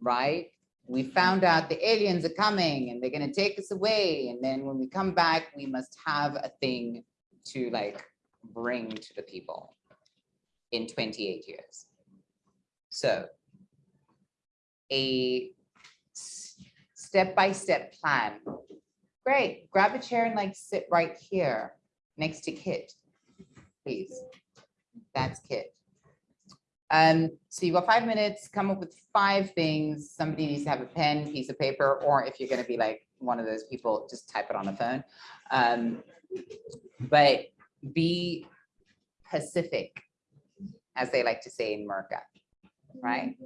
right? We found out the aliens are coming and they're gonna take us away. And then when we come back, we must have a thing to like bring to the people in 28 years. So a step-by-step plan. Great, grab a chair and like sit right here next to Kit, please. That's Kit. Um, so you've got five minutes, come up with five things. Somebody needs to have a pen, piece of paper, or if you're gonna be like one of those people, just type it on a phone. Um, but be Pacific, as they like to say in Merca, right?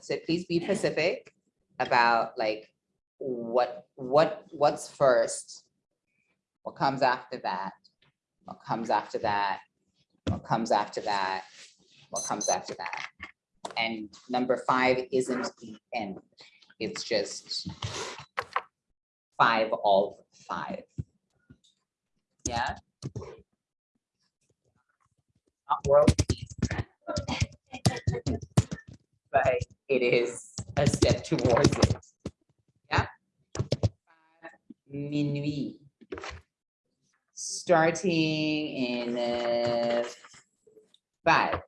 So please be Pacific about like what, what, what's first? What comes after that? What comes after that? What comes after that? What comes after that? And number five isn't the end. It's just five of five. Yeah? Not world peace. But it is a step towards it. Yeah? Minuit. Starting in uh, five,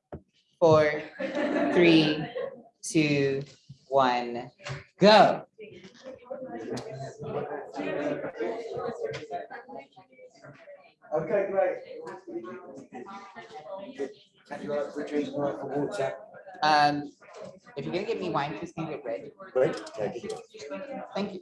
four, three, two, one, go. Okay, great. Can you to more for water? Um, if you're gonna give me wine, please can you get red? Great, thank you. Thank you.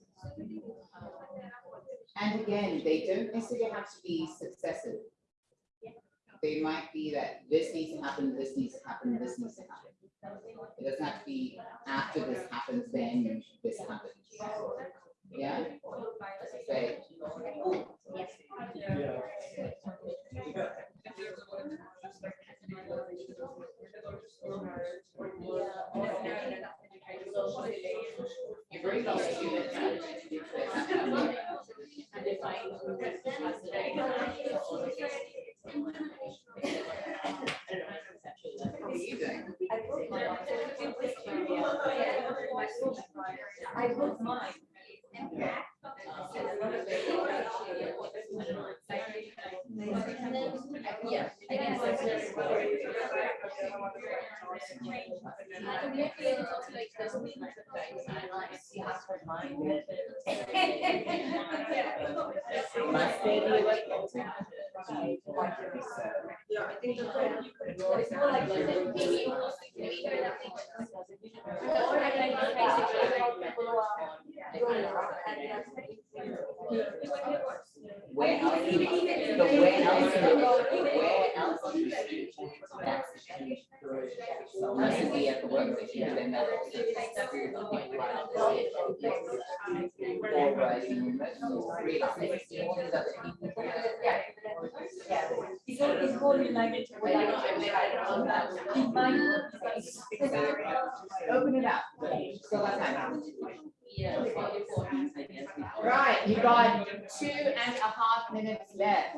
And again, they don't necessarily have to be successive. They might be that this needs to happen, this needs to happen, this needs to happen. It doesn't have to be after this happens, then this happens. Yeah? Say, you've already got a few minutes left to do this. What are you doing? I was mine. Yeah. I guess it's just- I would maybe able to like this week, I like see how for mine. Must they be like- It's more like this. Maybe. Where else? do you- But where else? do you- Where else? do you see that? Unless it be at the work station, then that's also. Or writing messages, realizing all these other people. More. Open it up. Right, you got two and a half minutes left.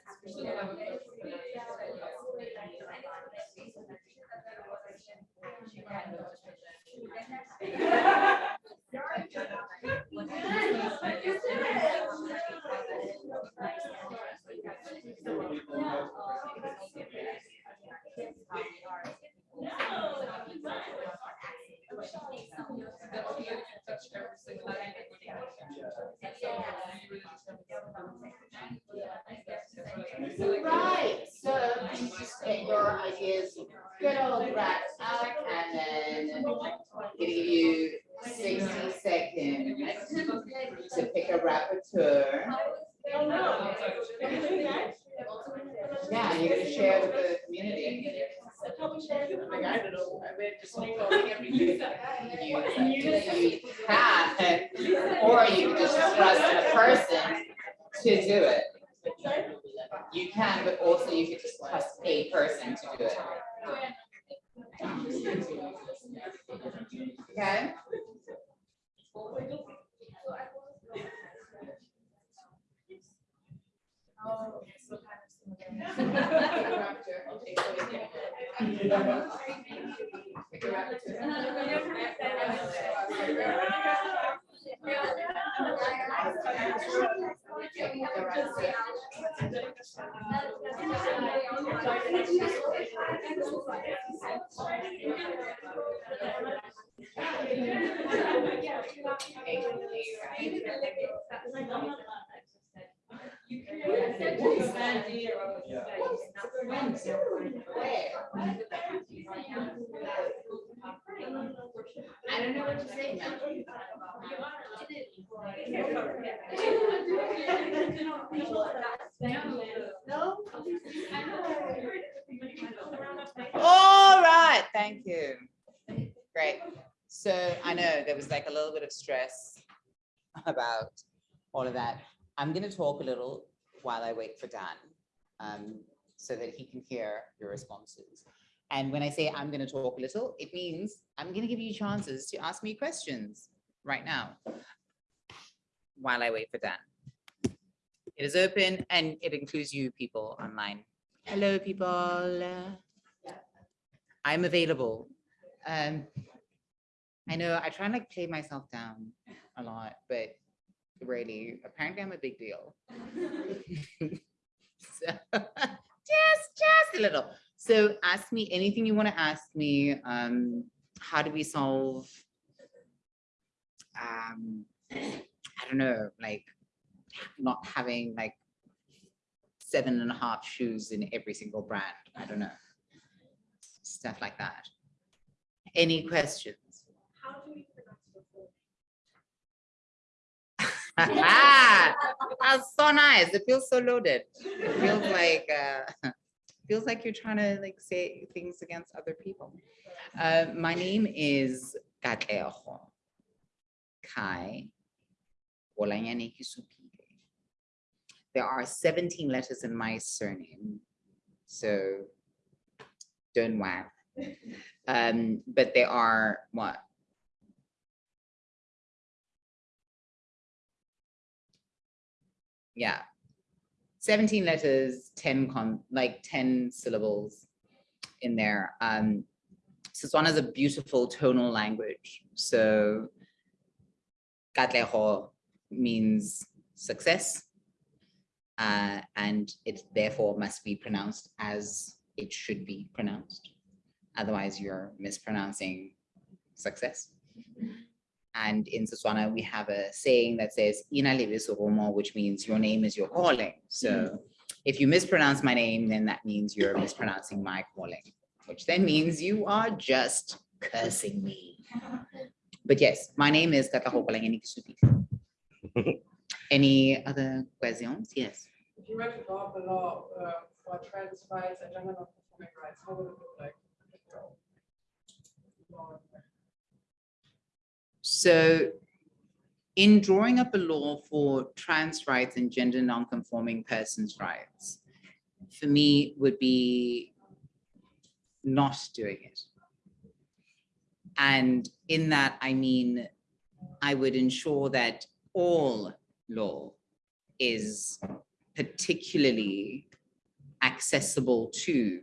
about all of that. I'm gonna talk a little while I wait for Dan, um, so that he can hear your responses. And when I say I'm gonna talk a little, it means I'm gonna give you chances to ask me questions right now while I wait for Dan. It is open and it includes you people online. Hello, people. I'm available. Um, I know I try and like play myself down a lot, but really, apparently I'm a big deal. So, just, just a little. So ask me anything you want to ask me. Um, how do we solve? Um, I don't know, like not having like seven and a half shoes in every single brand. I don't know. Stuff like that. Any questions? How do we pronounce the full? That's so nice. It feels so loaded. It feels like, uh, feels like you're trying to like say things against other people. Uh, my name is Katlego Kai. There are 17 letters in my surname, so don't wow. Um, but there are what? Yeah. 17 letters, 10 con, like 10 syllables in there. Um, Setswana is a beautiful tonal language. So Katlego means success. Uh, and it therefore must be pronounced as it should be pronounced. Otherwise, you're mispronouncing success. And in Setswana, we have a saying that says, "Ina lebe soromo," which means your name is your calling. So if you mispronounce my name, then that means you're mispronouncing my calling, which then means you are just cursing me. But yes, my name is Katlego Kolengeni Any other questions? Yes. If you were to draw up a law uh, for trans rights and gender non-conforming rights, how would it look like? So in drawing up a law for trans rights and gender non-conforming persons' rights, for me would be not doing it. And in that, I mean, I would ensure that all law is particularly accessible to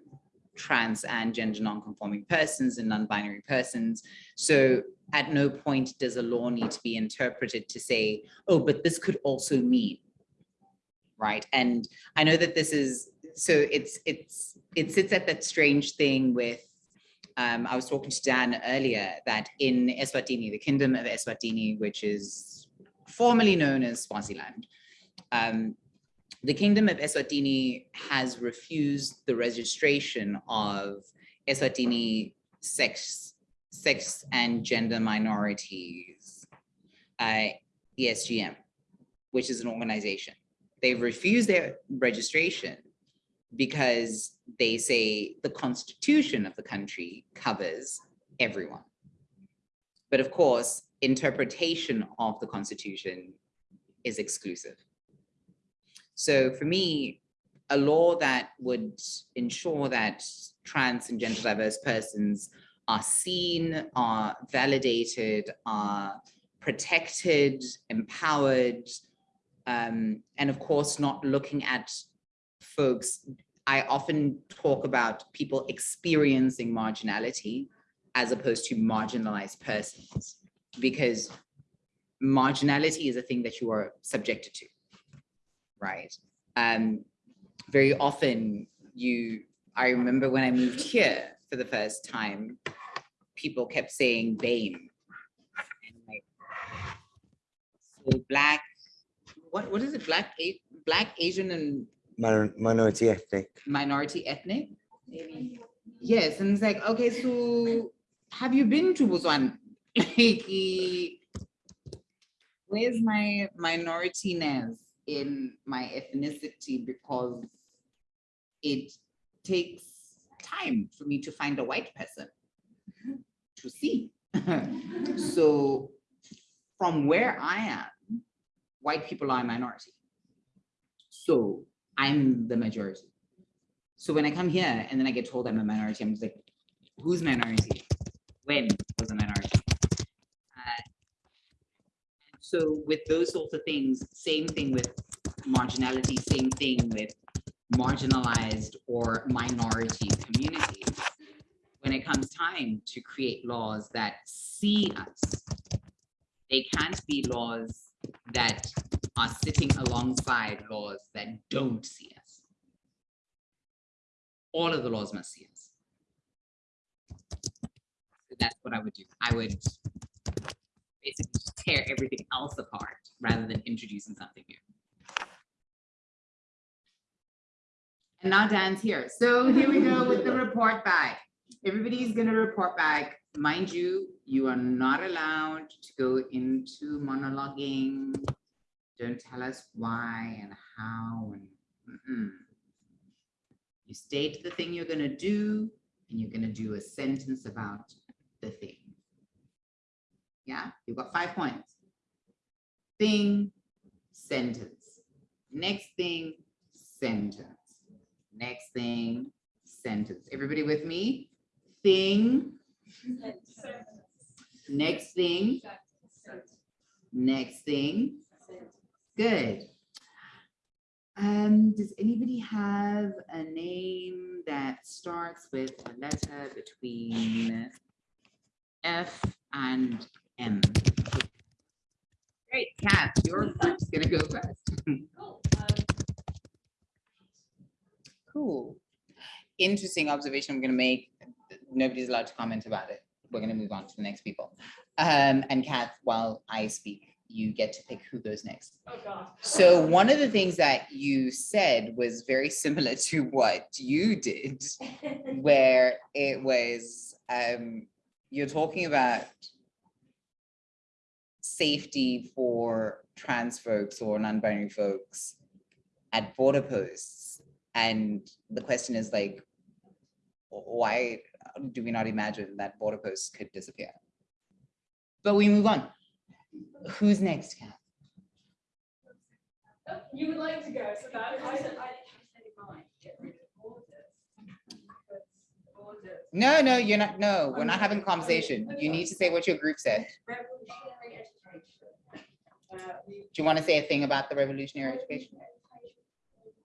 trans and gender non-conforming persons and non-binary persons. So at no point does a law need to be interpreted to say, oh, but this could also mean, right? And I know that this is, so it's, it's, it sits at that strange thing with, um, I was talking to Dan earlier, that in Eswatini, the kingdom of Eswatini, which is formerly known as Swaziland, um, the kingdom of Eswatini has refused the registration of Eswatini sex, sex and gender minorities, uh, ESGM, which is an organization. They've refused their registration because they say the constitution of the country covers everyone. But of course, interpretation of the constitution is exclusive. So for me, a law that would ensure that trans and gender diverse persons are seen, are validated, are protected, empowered, um, and of course, not looking at folks. I often talk about people experiencing marginality as opposed to marginalized persons, because marginality is a thing that you are subjected to right? Um, very often you, I remember when I moved here for the first time, people kept saying BAME. And like, so black, what, what is it? Black, black, Asian and Minor- Minority ethnic. minority ethnic? Maybe. Yes, and it's like, okay, so have you been to Botswana? Like, where's my minority-ness in my ethnicity because it takes time for me to find a white person to see. So from where I am, white people are a minority. So I'm the majority. So when I come here and then I get told I'm a minority, I'm just like, who's minority? When was a minority? Uh, So with those sorts of things, same thing with marginality, same thing with marginalized or minority communities. When it comes time to create laws that see us, they can't be laws that are sitting alongside laws that don't see us. All of the laws must see us. So That's what I would do. I would basically tear everything else apart rather than introducing something new. And now Dan's here. So here we go with the report back. Everybody's gonna report back. Mind you, you are not allowed to go into monologuing. Don't tell us why and how and mm-mm. You state the thing you're gonna do and you're gonna do a sentence about the thing. Yeah, you've got five points. Thing, sentence. Next thing, sentence. Next thing, sentence. Everybody with me? Thing, next thing, next thing. Good. Um, does anybody have a name that starts with a letter between F and M? Great, Kat, you're first gonna go first. Cool. Cool. Interesting observation I'm gonna make. Nobody's allowed to comment about it. We're gonna move on to the next people. Um, and Kath, while I speak, you get to pick who goes next. Oh, God. So one of the things that you said was very similar to what you did, where it was, um, you're talking about safety for trans folks or non-binary folks at border posts. And the question is like, why do we not imagine that border posts could disappear? But we move on. Who's next, Kath? You would like to go, so that, I I didn't have any mind, get rid of borders. Because Borders. No, no, you're not, no, we're not having a conversation. You need to say what your group said. Revolutionary education. Uh, Do you want to say a thing about the revolutionary education?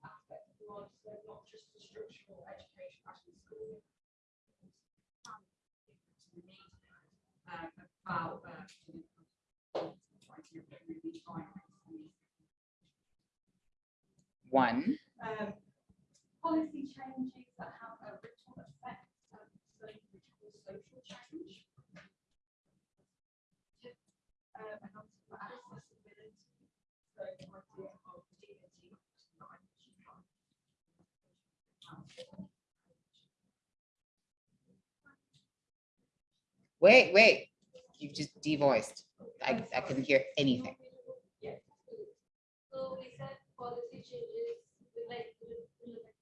aspect of the world, so not just the structural education, actually school. About, trying to really find One, um, policy changes that have a ripple effect, um, ripple social change. Um, and also accessibility, so the idea of dignity. wait, wait, you've just devoiced. I, I couldn't hear anything. Yes. So we said policy changes, like, we- we like-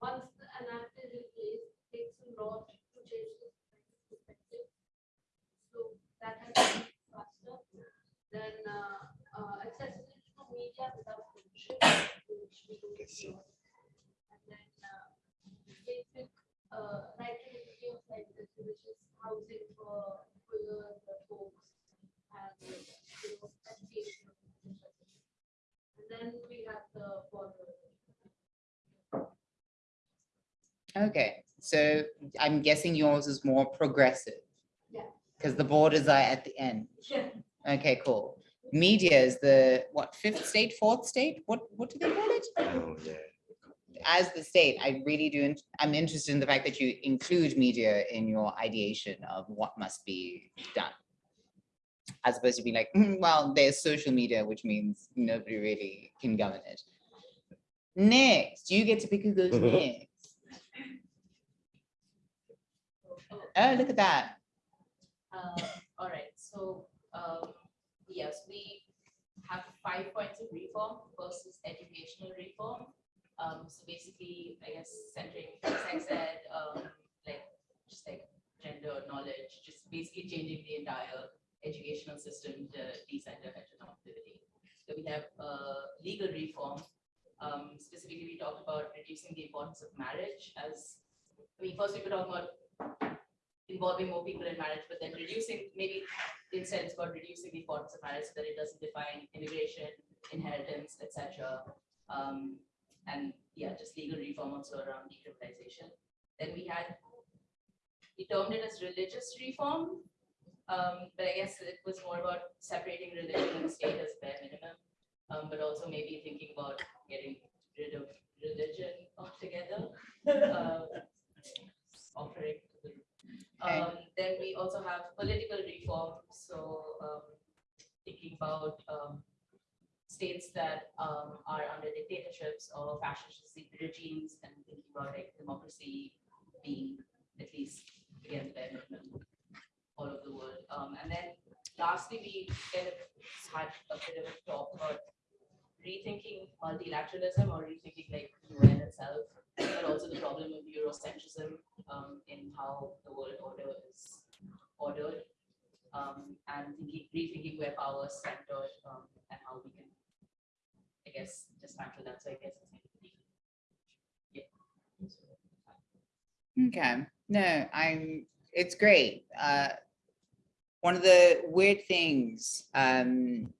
once the enacted in place, takes a lot to change the perspective. So that has been faster than uh, uh, accessibility to media without censorship, which we don't do. And then uh, basic uh, right to review like this, which is housing for queer folks and you know, education. And then we have the border. Okay, so I'm guessing yours is more progressive. Yeah. Because the borders are at the end. Yeah. Okay, cool. Media is the, what, fifth state, fourth state? What, what do they call it? Oh, yeah. As the state, I really do, I'm interested in the fact that you include media in your ideation of what must be done. As opposed to being like, "Hmm, well, there's social media, which means nobody really can govern it. Next, you get to pick who goes next. Oh, look at that. Um, all right, so, um, yes, we have five points of reform. First is educational reform. Um, so basically, I guess centering sex ed, um, like, just like gender knowledge, just basically changing the entire educational system to decenter heteronormativity. So we have, uh, legal reform. Um, specifically, we talked about reducing the importance of marriage as, I mean, first we were talking about involving more people in marriage, but then reducing, maybe instead it's about reducing the importance of marriage so that it doesn't define immigration, inheritance, etc. Um, and yeah, just legal reform also around decriminalization. Then we had, we termed it as religious reform. Um, but I guess it was more about separating religion and state as bare minimum. Um, but also maybe thinking about getting rid of religion altogether. uh, Offering um, then we also have political reform, so, um, thinking about, um, states that, um, are under dictatorships or fascist regimes and thinking about like democracy being at least, again, all over the world. Um, and then lastly, we kind of had a bit of a talk about rethinking multilateralism or rethinking like UN itself, but also the problem of Eurocentrism um, in how the world order is ordered. Um, and thinking, rethinking where power is centered um, and how we can, I guess, dismantle that. So I guess. Okay, no, I'm, it's great. Uh, one of the weird things, um,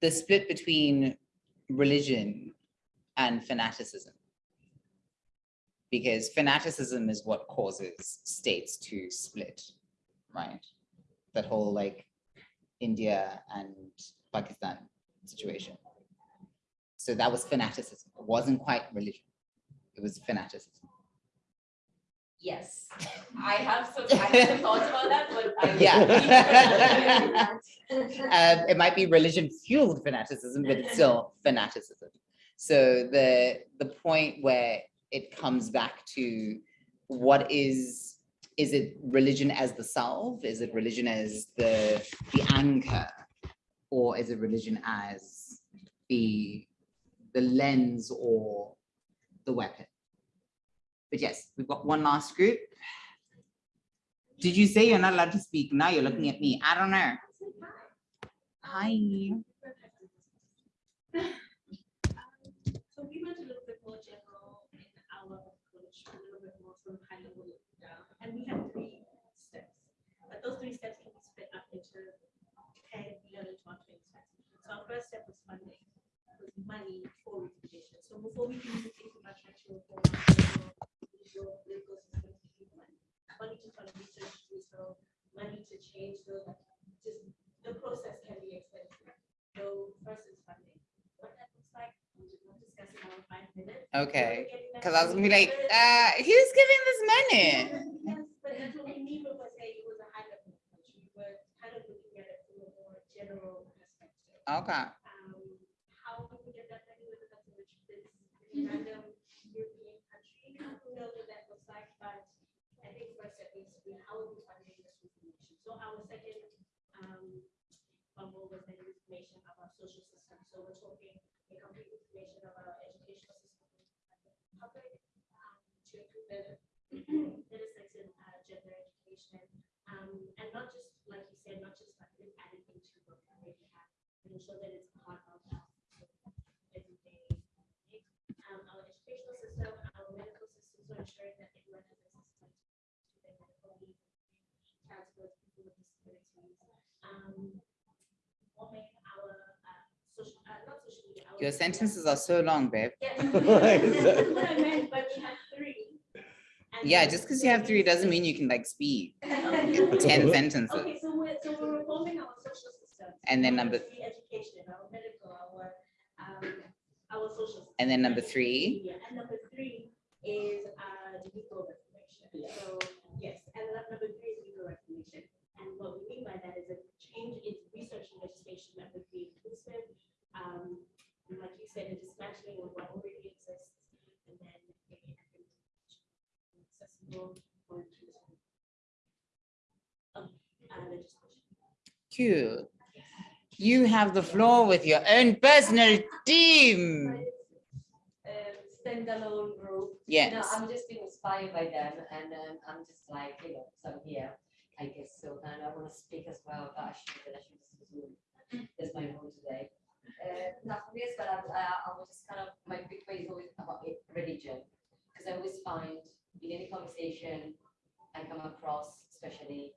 the split between religion and fanaticism. Because fanaticism is what causes states to split, right? That whole like India and Pakistan situation. So that was fanaticism. It wasn't quite religion. It was fanaticism. Yes, I have some, I have some thoughts about that, but I. Yeah. Um, it might be religion fueled fanaticism, but it's still fanaticism. So the, the point where it comes back to what is, is it religion as the salve? Is it religion as the, the anchor? Or is it religion as the, the lens or the weapon? But yes, we've got one last group. Did you say you're not allowed to speak? Now you're looking at me. I don't know. Hi. So we went a little bit more general in our approach, a little bit more from high level down, and we have three steps. But those three steps can be split up into ten, eleven, twelve, twenty steps. So our first step was funding, was money for education. So before we can even think about structural reform, legal, political systems, we need money. Money to fund research, so money to change the, just, the process can be expensive. So first is funding. What that looks like, we will discuss in our five minutes. Okay, because I was gonna be like, uh, who's giving this money? Yes, but that's what we mean when it was a high level approach. We were kind of looking at it from a more general perspective. Okay, Um, how we get that money, whether that's in which this random European country, I don't know what that looks like, but I think first step needs to be how are we funding this information? So our second, um, bubble was the information of our social system. So we're talking the complete information our educational system. Public, um, to improve the intersex and uh, gender education. Um, and not just, like you said, not just like adding into what we have, but ensure that it's part of our everyday. Um, our educational system, our medical system, so ensuring that everyone has access to their medical needs, transport, people with disabilities. Um, forming our, uh, social, uh, not social media. our- your sentences are so long, babe. Yes. Why is? That's what I meant, but we have three. Yeah, just because you have three doesn't mean you can like speed ten sentences. so we're, so we're reforming our social system. And then number- free Education, our medical, our, um, our social. system. And then number three? Yeah, and number three is, uh, legal reformation. So, yes, and then number three is legal reformation. And what we mean by that is a change in research and legislation that would be inclusive, um, and like you said, a dismantling of what already exists, and then making it accessible for inclusive. Legislation. Cool. You have the floor with your own personal team. um, standalone group. No, I'm just being inspired by them and um, I'm just like, you know, so I'm here, I guess so, and I want to speak as well, but I should, but I should this is Zoom. That's my role today. Uh, nothing this, but I, I, I was just kind of, my big way is always about it, religion. Because I always find in any conversation I come across, especially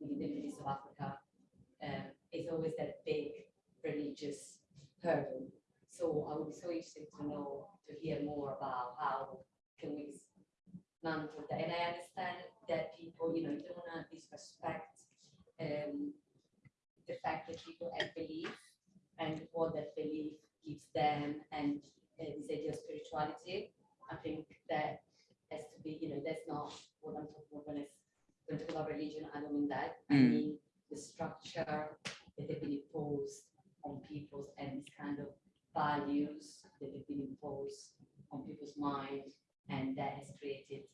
in the Middle East of Africa, um, it's always that big religious hurdle. So I would be so interested to know, to hear more about how can we dismantle that. And I understand that people, you know, you don't want to disrespect um, the fact that people have belief and what that belief gives them and uh, this idea of spirituality. I think that has to be, you know, that's not what I'm talking about when I s- when I talk about religion. I don't mean that. I Mm. mean the structure that have been imposed on people's and this kind of values that have been imposed on people's mind and that has created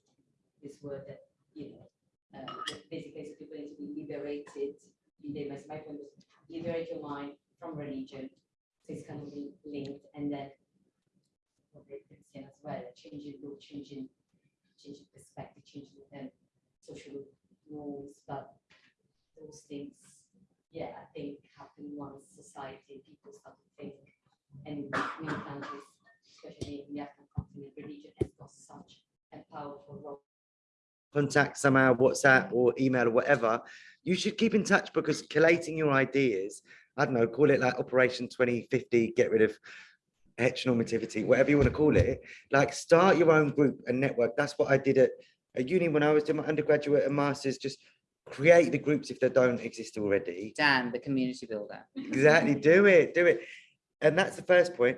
this word that, you know, uh, that basically so people need to be liberated. They must, my point was liberate your mind from religion. So it's kind of li- linked and then what they Christian as well, changing look, changing, changing perspective, changing um, social norms, but those things, yeah, I think happen once society, people start to think, and in many countries, especially in the African continent, religion has got such a powerful role. Contact somehow, WhatsApp or email or whatever, you should keep in touch because collating your ideas, I don't know, call it like Operation 2050, get rid of heteronormativity, whatever you want to call it, like start your own group and network. That's what I did at, at uni when I was doing my undergraduate and masters, just create the groups if they don't exist already. Dan, the community builder. Exactly, do it, do it. And that's the first point.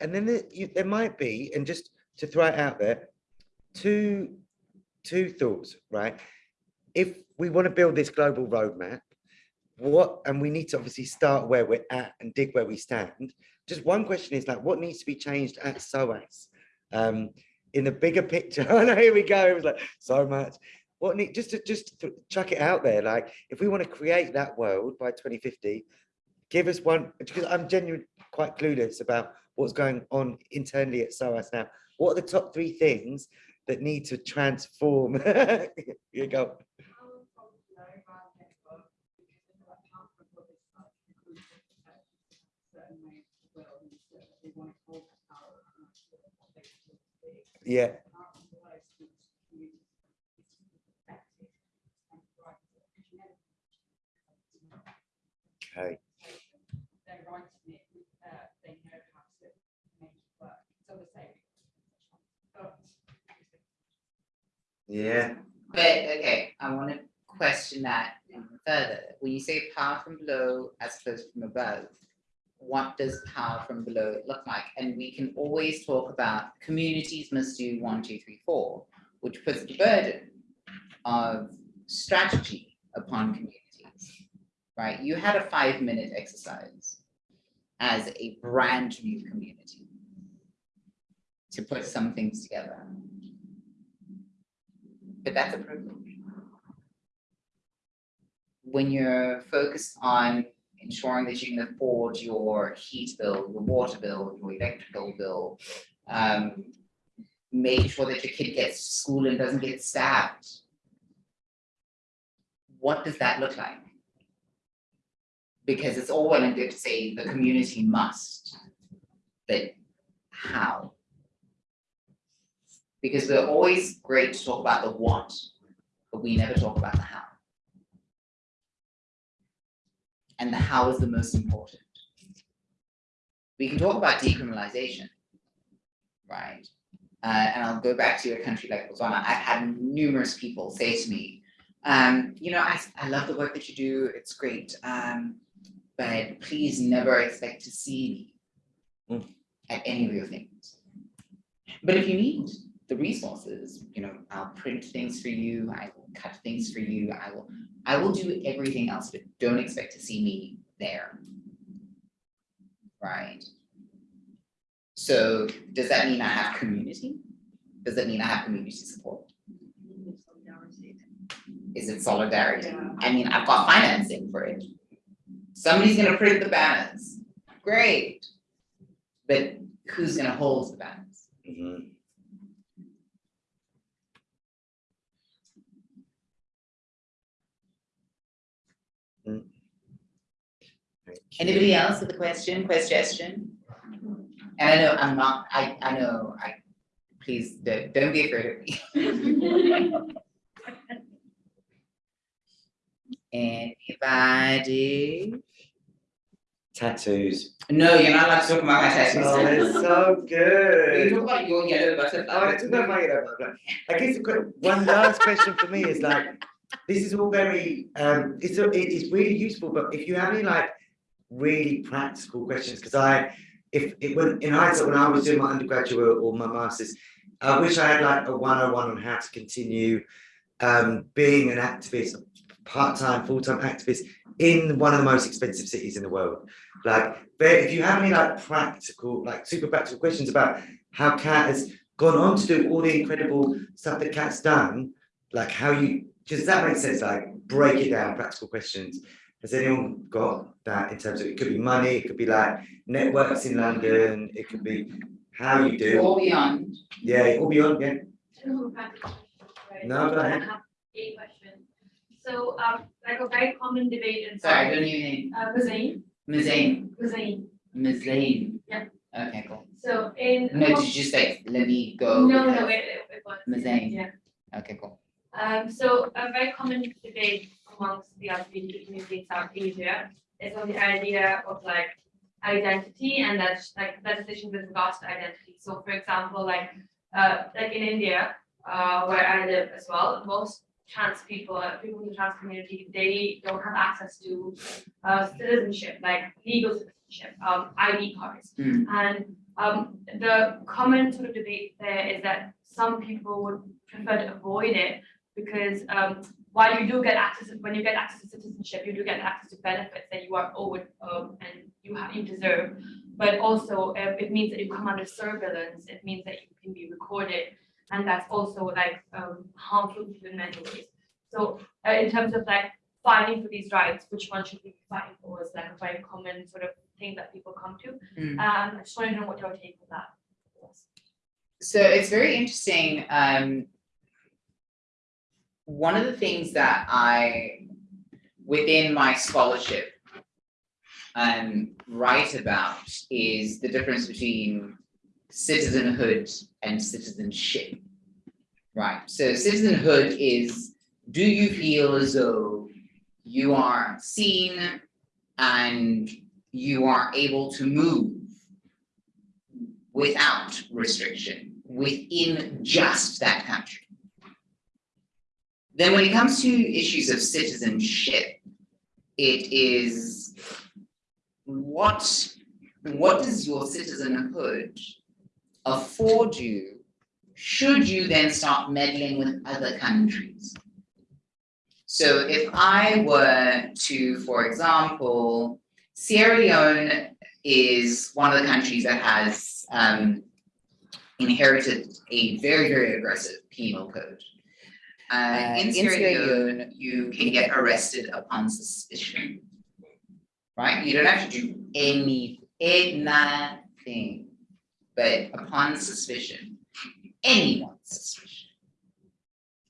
And then there, you, there might be, and just to throw it out there, two two thoughts, right? If we want to build this global roadmap, what, and we need to obviously start where we're at and dig where we stand. Just one question is like, what needs to be changed at SOAS? Um, in the bigger picture, I know, here we go, it was like, so much. What need, just to, just to chuck it out there, like, if we want to create that world by 2050, give us one, because I'm genuinely quite clueless about what's going on internally at SOAS now. What are the top three things that need to transform? You go. Yeah, okay. They're writing it, uh, they know how to make it work. So the same. But Yeah, But, okay, I want to question that further. When you say power from below as opposed from above, what does power from below look like? And we can always talk about communities must do one, two, three, four, which puts the burden of strategy upon communities, right? You had a five-minute exercise as a brand new community to put some things together. But that's a privilege. When you're focused on ensuring that you can afford your heat bill, your water bill, your electrical bill, um, sure that your kid gets to school and doesn't get stabbed. What does that look like? Because it's all well and good to say the community must, but how? Because we're always great to talk about the what, but we never talk about the how. And the how is the most important. We can talk about decriminalization, right? Uh, and I'll go back to a country like Botswana. I've had numerous people say to me, um, you know, I, I love the work that you do, it's great, um, but please never expect to see me Mm. at any of your things. But if you need the resources, you know, I'll print things for you, I will cut things for you, I will, I will do everything else, but don't expect to see me there. Right? So does that mean I have community? Does that mean I have community support? Is it solidarity? I mean, I've got financing for it. Somebody's gonna print the banners, great. But who's gonna hold the banners? Mm. Anybody else with a question, question? And I know I'm not, I, I know, I, please, don't, don't be afraid of me. Anybody? Tattoos. No, you're not allowed to talk about my tattoos. Oh, they're so You good. talk about your yellow butterfly. Oh, I took that my yellow butterfly. I guess one last question for me is like, this is all very, um, it's, a- it is really useful, but if you have any like really practical questions, because I, if, it when, in hindsight, when I was doing my undergraduate or my masters, I wish I had like a one-on-one on how to continue um, being an activist, part-time, full-time activist in one of the most expensive cities in the world. Like, if you have any like practical, like super practical questions about how Kat has gone on to do all the incredible stuff that Kat's done, like how you, does that make sense? Like break it down, practical questions. Has anyone got that in terms of, it could be money, it could be like networks in London, it could be how you do, Or beyond. yeah, all beyond, yeah. No, practical, right? No, go ahead. I have A question. So, um, like a very common debate in. Sorry, I don't even, Uh, Hussein, Ms. Zane, Hussein, Ms. Lane. Yeah. Okay, cool. so in. No, did you say, let me go? No, no, because- it, it it was. Ms. Zane. Yeah. Okay, cool. Um, so a very common debate amongst the LGBT community in South Asia is on the idea of like identity and that's like legislation with regards to identity. So for example, like, uh, like in India, uh, where I live as well, most trans people, uh, people in the trans community, they don't have access to uh, citizenship, like legal citizenship, um, ID cards. Mm. And um, the common sort of debate there is that some people would prefer to avoid it because um, while you do get access, when you get access to citizenship, you do get access to benefits that you are owed um, and you have you deserve. But also, uh, it means that you come under surveillance. It means that you can be recorded, and that's also like um, harmful to in many ways. So, uh, in terms of like fighting for these rights, which one should we be fighting for? Is like a very common sort of thing that people come to. Mm. Um, I just want to know what your take on that. was. So it's very interesting. Um, one of the things that I, within my scholarship, um, write about is the difference between citizenhood and citizenship. Right, so citizenhood is, do you feel as though you are seen and you are able to move without restriction within just that country? Then when it comes to issues of citizenship, it is what, what does your citizenhood afford you should you then start meddling with other countries? So if I were to, for example, Sierra Leone is one of the countries that has um, inherited a very, very aggressive penal code. Uh, in Sierra Leone, you can get arrested upon suspicion. Right? You don't have to do any, anything, but upon suspicion, anyone's suspicion.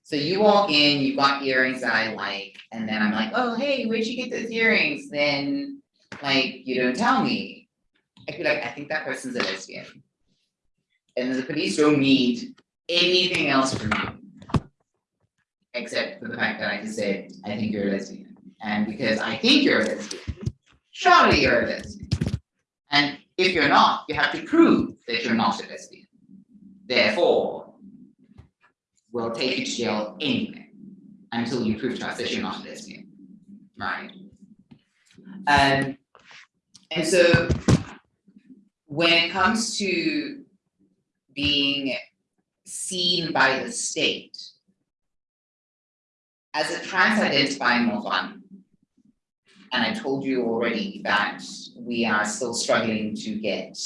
So you walk in, you've got earrings that I like, and then I'm like, oh, hey, where'd you get those earrings? Then, like, you don't tell me. I feel like, I think that person's a lesbian. And the police don't need anything else from you. Except for the fact that I just said, I think you're a lesbian. And because I think you're a lesbian, surely you're a lesbian. And if you're not, you have to prove that you're not a lesbian. Therefore, we'll take you to jail anyway, until you prove to us that you're not a lesbian, right? Um, and so, when it comes to being seen by the state, as a trans-identifying woman, and I told you already that we are still struggling to get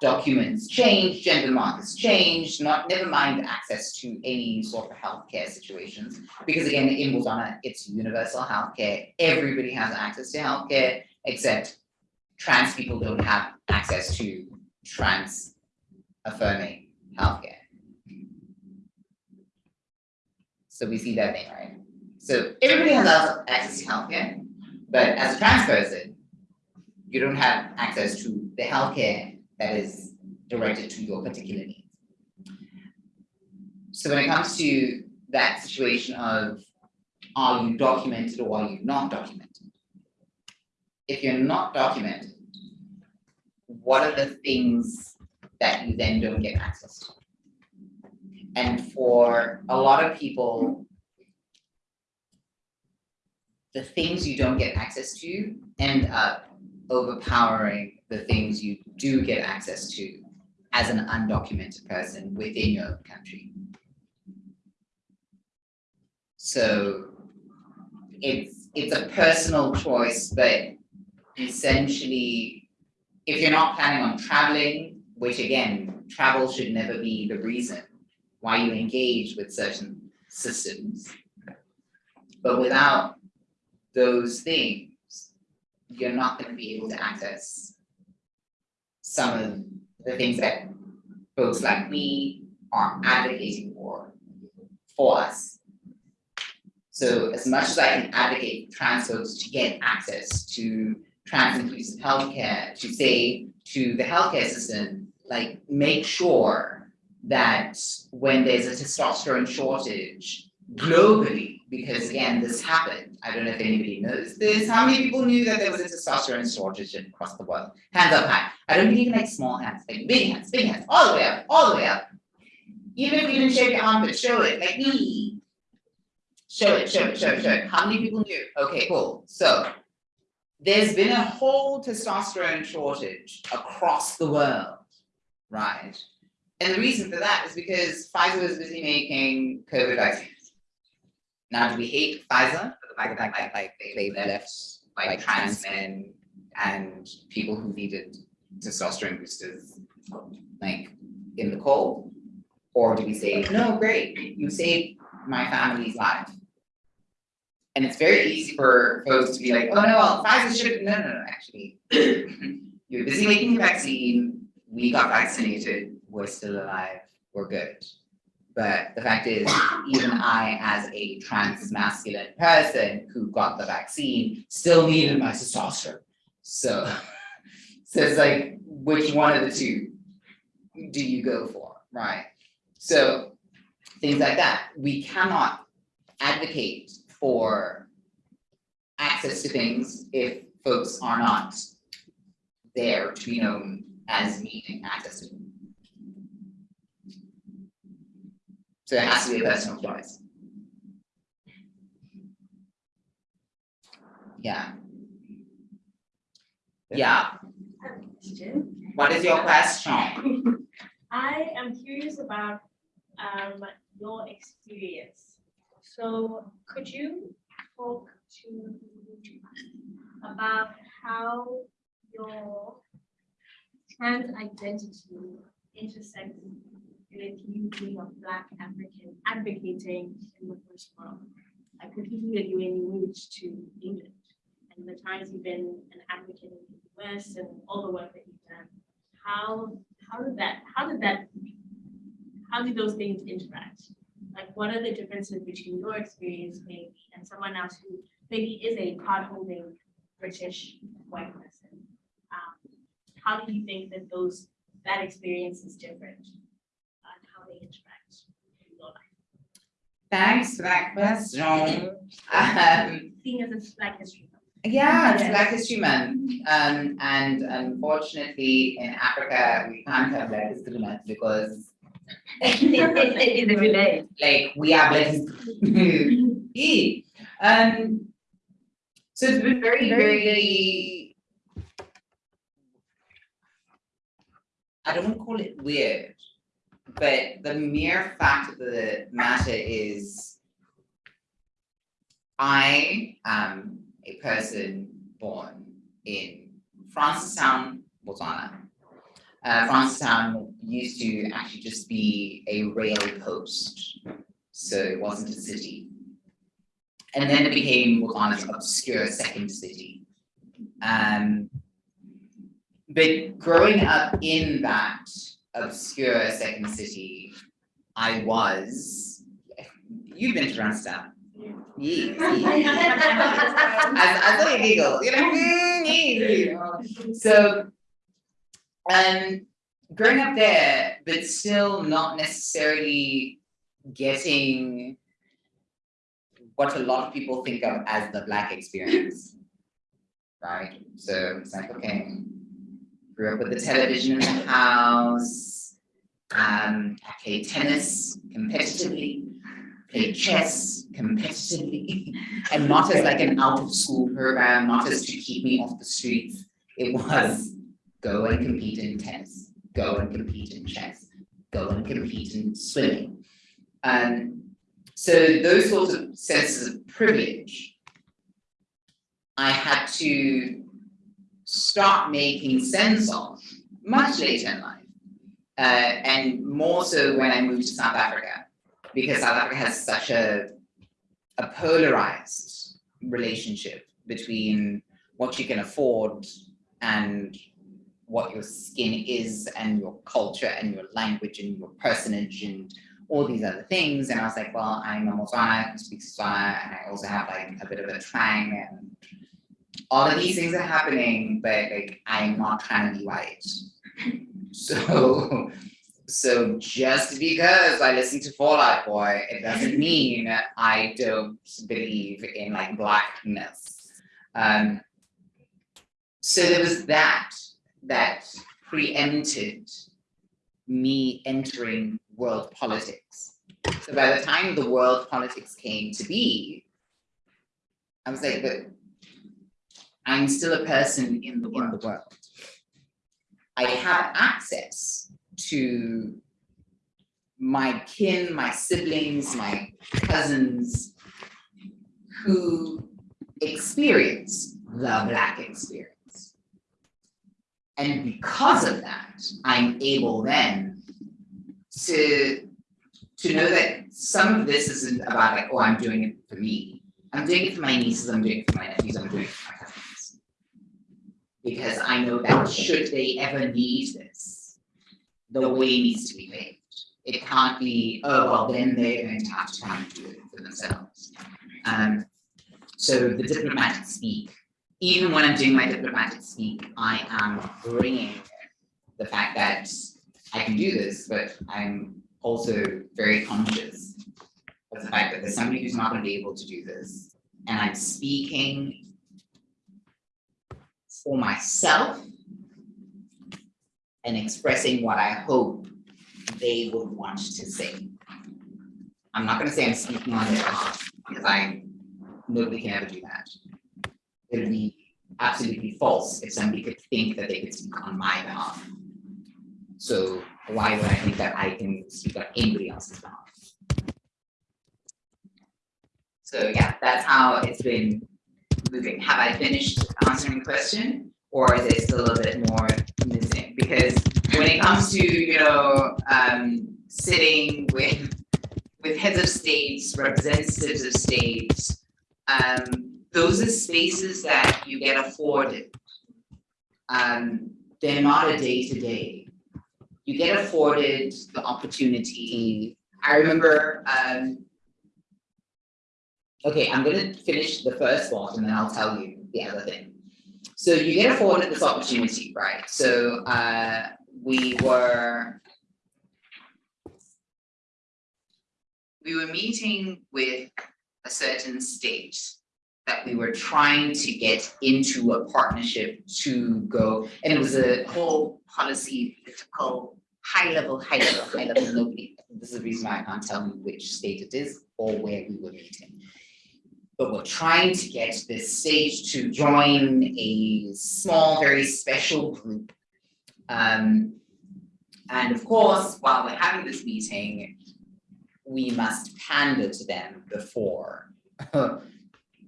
documents changed, gender markers changed, not never mind access to any sort of healthcare situations. Because again, in Botswana, it's universal healthcare. Everybody has access to healthcare, except trans people don't have access to trans affirming healthcare. So we see that thing, right? So everybody has access to healthcare, but as a trans person, you don't have access to the healthcare that is directed to your particular needs. So when it comes to that situation of are you documented or are you not documented? If you're not documented, what are the things that you then don't get access to? And for a lot of people, the things you don't get access to end up overpowering the things you do get access to as an undocumented person within your own country. So it's it's a personal choice, but essentially, if you're not planning on traveling, which again, travel should never be the reason why you engage with certain systems. But without those things, you're not going to be able to access some of the things that folks like me are advocating for, for us. So as much as I can advocate trans folks to get access to trans inclusive healthcare, to say to the healthcare system, like make sure that when there's a testosterone shortage globally, because again, this happened. I don't know if anybody knows this. How many people knew that there was a testosterone shortage across the world? Hands up high. I don't mean like small hands, like big hands, big hands, all the way up, all the way up. Even if you didn't shave your armpit, show it, like me. Show it, show it, show it, show it. How many people knew? Okay, cool. So there's been a whole testosterone shortage across the world, right? And the reason for that is because Pfizer was busy making COVID vaccines. Now, do we hate Pfizer for the fact that like, like they left like trans men and people who needed testosterone boosters like in the cold? Or do we say, no, great, you saved my family's life? And it's very easy for folks to be like, oh, no, well, Pfizer should, no, no, no, actually. You're busy making the vaccine, we got vaccinated, we're still alive, we're good. But the fact is, even I, as a trans masculine person who got the vaccine, still needed my testosterone. So, so it's like, which one of the two do you go for, right? So things like that, we cannot advocate for access to things if folks are not there to be known as needing access to them. So it has to be a personal choice. Yeah. Yeah, what is your question? I am curious about um your experience. So could you talk to about how your trans identity intersects with you being a Black African advocating in the first world? See that you you moved to England and the times you've been an advocate in the US and all the work that you've done. How, how did that, how did that, how did those things interact? Like, what are the differences between your experience maybe and someone else who maybe is a card-holding British white person? Um, How do you think that those, that experience is different? And how they interact in your life? Thanks for that question. Um, as it's Black History Month. Yeah, it's. Black History Month, um, and unfortunately in Africa, we can't have Black History Month because It is every day. like we are. Yeah. Um, so it's been very, very. I don't want to call it weird, but the mere fact of the matter is I am a person born in Francistown, Botswana. Uh, Francistown used to actually just be a rail post, so it wasn't a city. And then it became Botswana's obscure second city. Um, but growing up in that obscure second city, I was, you've been to Francistown. Yes. I, I saw you you know, mm, yeah. so, um, growing up there, but still not necessarily getting what a lot of people think of as the black experience, right? So it's like, okay, grew up with the television in the house, um, I played tennis competitively, played chess competitively, and not as like an out of school program, not as to keep me off the streets. It was go and compete in tennis, go and compete in chess, go and compete in swimming. Um, so those sorts of senses of privilege, I had to start making sense of much later in life. Uh, and more so when I moved to South Africa, because South Africa has such a, a polarized relationship between what you can afford and what your skin is and your culture and your language and your personage and all these other things. And I was like, well, I'm a Motswana who speaks Tswana and I also have like a bit of a twang and all of these things are happening, but like I'm not trying to be white. So, so just because I listen to Fall Out Boy, it doesn't mean I don't believe in like blackness. Um, so there was that that preempted me entering world politics. So by the time the world politics came to be, I was like, but I'm still a person in the world. I have access to my kin, my siblings, my cousins who experience the Black experience. And because of that, I'm able then to, to know that some of this isn't about like, oh, I'm doing it for me. I'm doing it for my nieces, I'm doing it for my nephews, I'm doing it for my cousins. Because I know that should they ever need this, the way needs to be paved. It can't be, oh, well, then they're going to have to come and do it for themselves. Um, so the diplomatic speak, even when I'm doing my diplomatic speak, I am bringing the fact that I can do this, but I'm also very conscious of the fact that there's somebody who's not going to be able to do this. And I'm speaking for myself and expressing what I hope they would want to say. I'm not gonna say I'm speaking on their behalf, because I, nobody can ever do that. It would be absolutely false if somebody could think that they could speak on my behalf. So why would I think that I can speak on anybody else's behalf? So yeah, that's how it's been moving. Have I finished answering the question? Or is there still a little bit more missing? Because when it comes to, you know, um, sitting with, with heads of states, representatives of states, um, those are spaces that you get afforded. Um, they're not a day-to-day. You get afforded the opportunity. I remember, um, okay, I'm gonna finish the first thought and then I'll tell you the other thing. So you get afforded this opportunity, right? So uh, we were we were meeting with a certain state that we were trying to get into a partnership to go, and it was a whole policy, political, high level, high level, high level, nobody. This is the reason why I can't tell you which state it is or where we were meeting but we're trying to get this stage to join a small, very special group. Um, and of course, while we're having this meeting, we must pander to them before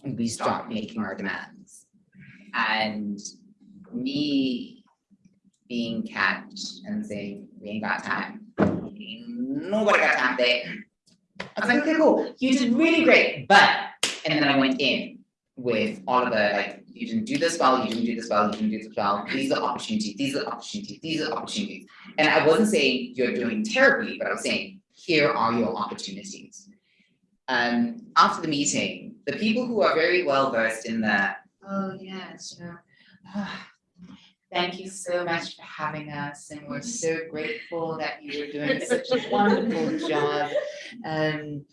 we start making our demands. And me being catch and saying, we ain't got time. Nobody got time there. I was like, okay, cool. You did really great, but and then I went in with all of the, like, you didn't do this well, you didn't do this well, you didn't do this well, these are opportunities, these are opportunities, these are opportunities. And I wasn't saying you're doing terribly, but I was saying, here are your opportunities. Um, after the meeting, the people who are very well versed in the, oh yes, sure. Thank you so much for having us, and we're so grateful that you are doing such a wonderful job. Um,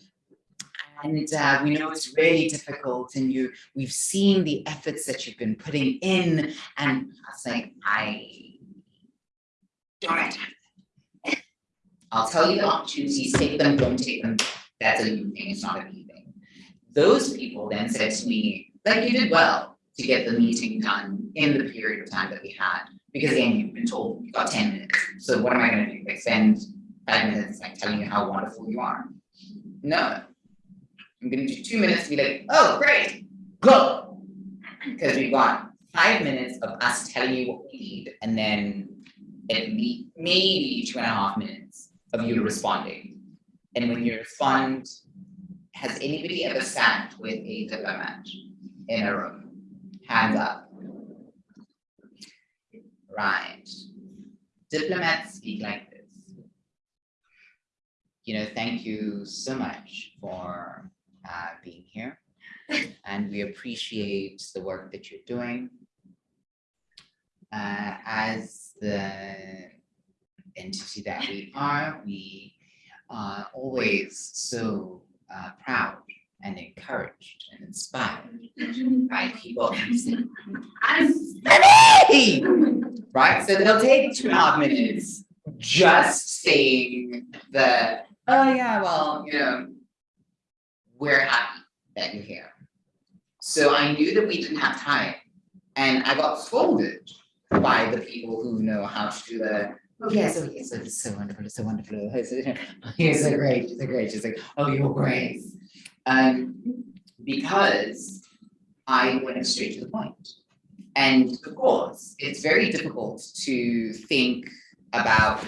and uh, we know it's really difficult and you, we've seen the efforts that you've been putting in and I was like, I don't. I'll tell you the opportunities, take them, don't take them. That's a you thing, it's not a me thing. Those people then said to me, like you did well to get the meeting done in the period of time that we had. Because again, you've been told you've got 10 minutes. So what am I gonna do? Like spend five minutes like telling you how wonderful you are? No, I'm gonna do two minutes to be like, oh, great, go. Because we've got five minutes of us telling you what we need, and then at least maybe two and a half minutes of you responding. And when you respond, has anybody ever sat with a diplomat in a room? Hands up. Right. Diplomats speak like this. You know, thank you so much for uh, being here. And we appreciate the work that you're doing. Uh, as the entity that we are, we are always so uh, proud and encouraged and inspired by people. I'm Stephanie! Right, so they'll take two and a half minutes just saying the oh yeah, well, you know, we're happy that you're here. So I knew that we didn't have time and I got scolded by the people who know how to do the, oh yes, oh yes, it's so wonderful, it's so wonderful. It's so- You're so great, you're so great. She's like, oh, you're great. Um, because I went straight to the point. And of course, it's very difficult to think about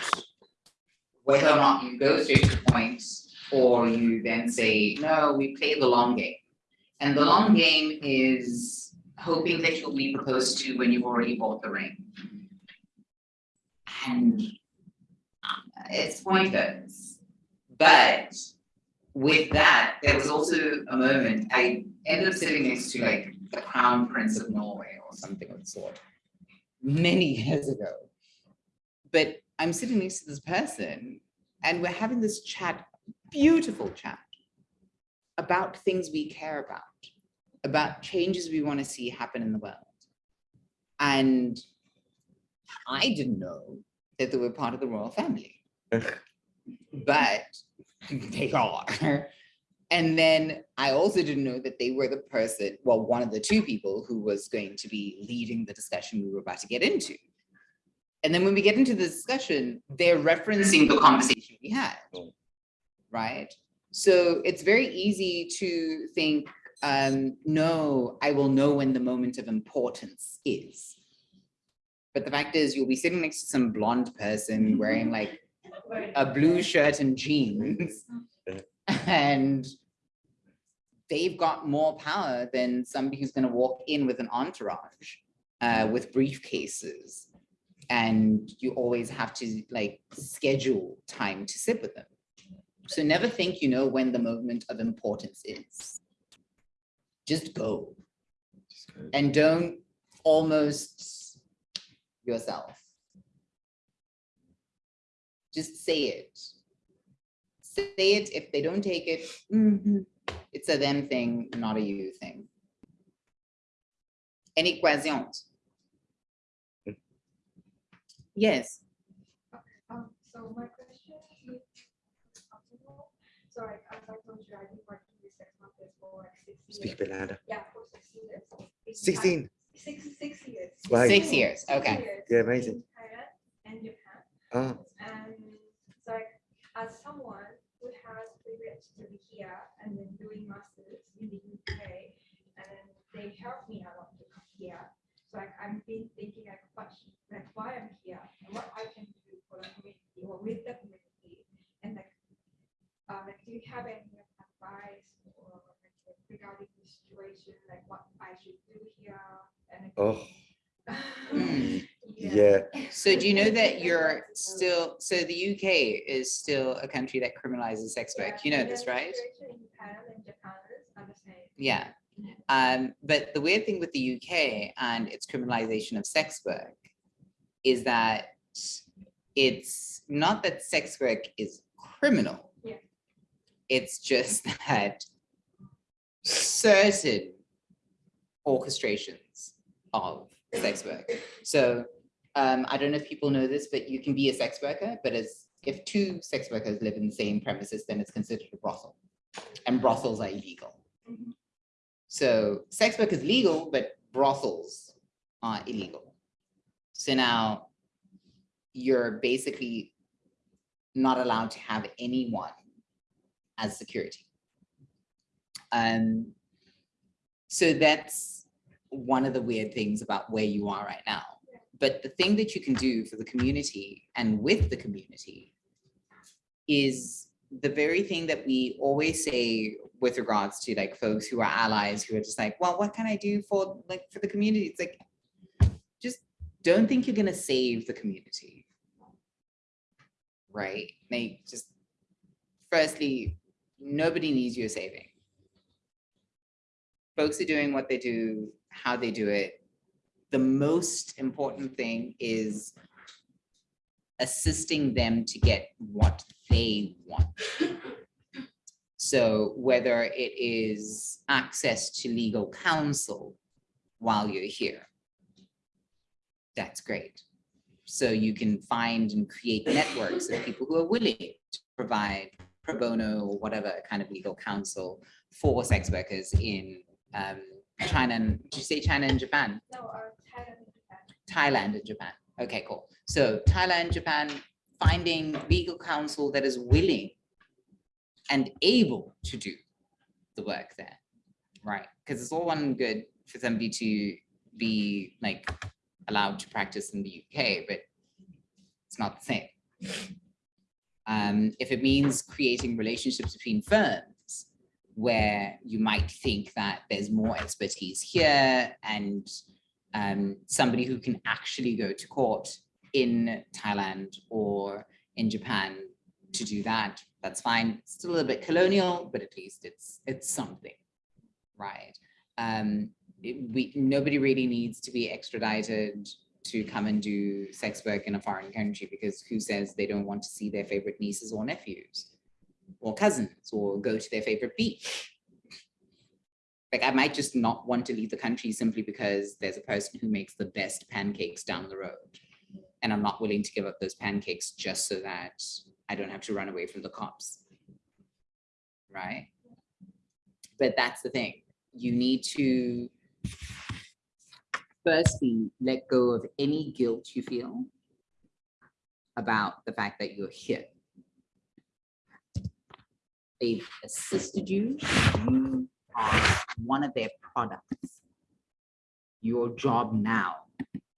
whether or not you go straight to the point or you then say, no, we play the long game. And the long game is hoping that you'll be proposed to when you've already bought the ring. And uh, it's pointless. But with that, there was also a moment, I ended up sitting next to like the crown prince of Norway or something of the sort, many years ago. But I'm sitting next to this person and we're having this chat, beautiful chat about things we care about, about changes we want to see happen in the world. And I didn't know that they were part of the royal family, but they are. And then I also didn't know that they were the person, well, one of the two people who was going to be leading the discussion we were about to get into. And then when we get into the discussion, they're referencing the conversation we had, oh. Right? So it's very easy to think, um, no, I will know when the moment of importance is. But the fact is, you'll be sitting next to some blonde person wearing like a blue shirt and jeans. And they've got more power than somebody who's gonna walk in with an entourage, uh, with briefcases. And you always have to like schedule time to sit with them. So never think you know when the moment of importance is. Just go and don't almost yourself. Just say it. Say it, if they don't take it, mhm, it's a them thing, not a you thing. Any questions? Yes, Um, so my question is, possible, so I, as I told you, I've been working with sex workers for like six years. Speak a bit louder. Yeah, for six years. It's Sixteen. like Six, six years. Wow. Six years, Six okay. years Yeah, amazing. in Thailand And Japan, Ah, and so like, as someone who has privilege to be here and then doing masters in the UK, and then they helped me a lot to come here. So like, I've been thinking like, what, like, why I'm here, and what I can do for the community or with the community, and like, uh, do you have any advice or like, regarding the situation, like what I should do here? And oh, Hmm. yeah. So do you know that you're still, so the UK is still a country that criminalizes sex work? You know this, right? Yeah. Um, but the weird thing with the UK and its criminalization of sex work is that it's not that sex work is criminal. It's just that certain orchestrations of sex work. So um, I don't know if people know this, but you can be a sex worker, but as if two sex workers live in the same premises, then it's considered a brothel. And brothels are illegal. Mhm. So sex work is legal, but brothels are illegal. So now you're basically not allowed to have anyone as security. Um, so that's one of the weird things about where you are right now. But the thing that you can do for the community and with the community is the very thing that we always say with regards to like folks who are allies who are just like, well, what can I do for like for the community? It's like, just don't think you're gonna save the community. Right? Like just firstly, nobody needs your saving. Folks are doing what they do, how they do it. The most important thing is assisting them to get what they want. So whether it is access to legal counsel while you're here, that's great. So you can find and create networks of people who are willing to provide pro bono or whatever kind of legal counsel for sex workers in um, China, and did you say China and Japan? No, uh, Thailand and Japan. Thailand and Japan. Okay, cool. So Thailand, Japan, finding legal counsel that is willing and able to do the work there, right? Because it's all one and good for somebody to be like allowed to practice in the UK, but it's not the same. Um, if it means creating relationships between firms where you might think that there's more expertise here and um, somebody who can actually go to court in Thailand or in Japan to do that, that's fine. Still a little bit colonial, but at least it's it's something, right? Um, it- we nobody really needs to be extradited to come and do sex work in a foreign country because who says they don't want to see their favorite nieces or nephews or cousins or go to their favorite beach? Like I might just not want to leave the country simply because there's a person who makes the best pancakes down the road. And I'm not willing to give up those pancakes just so that I don't have to run away from the cops. Right? But that's the thing. You need to firstly let go of any guilt you feel about the fact that you're here. They've assisted you. You are one of their products. Your job now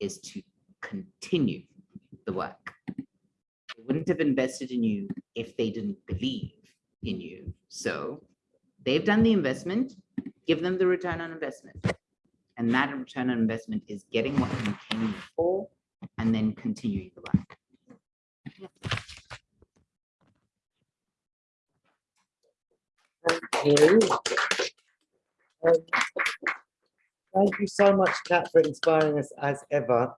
is to continue the work. They wouldn't have invested in you if they didn't believe in you. So they've done the investment, give them the return on investment. And that return on investment is getting what you came for and then continuing the work. Thank you. Um, Thank you so much, Kat, for inspiring us as ever.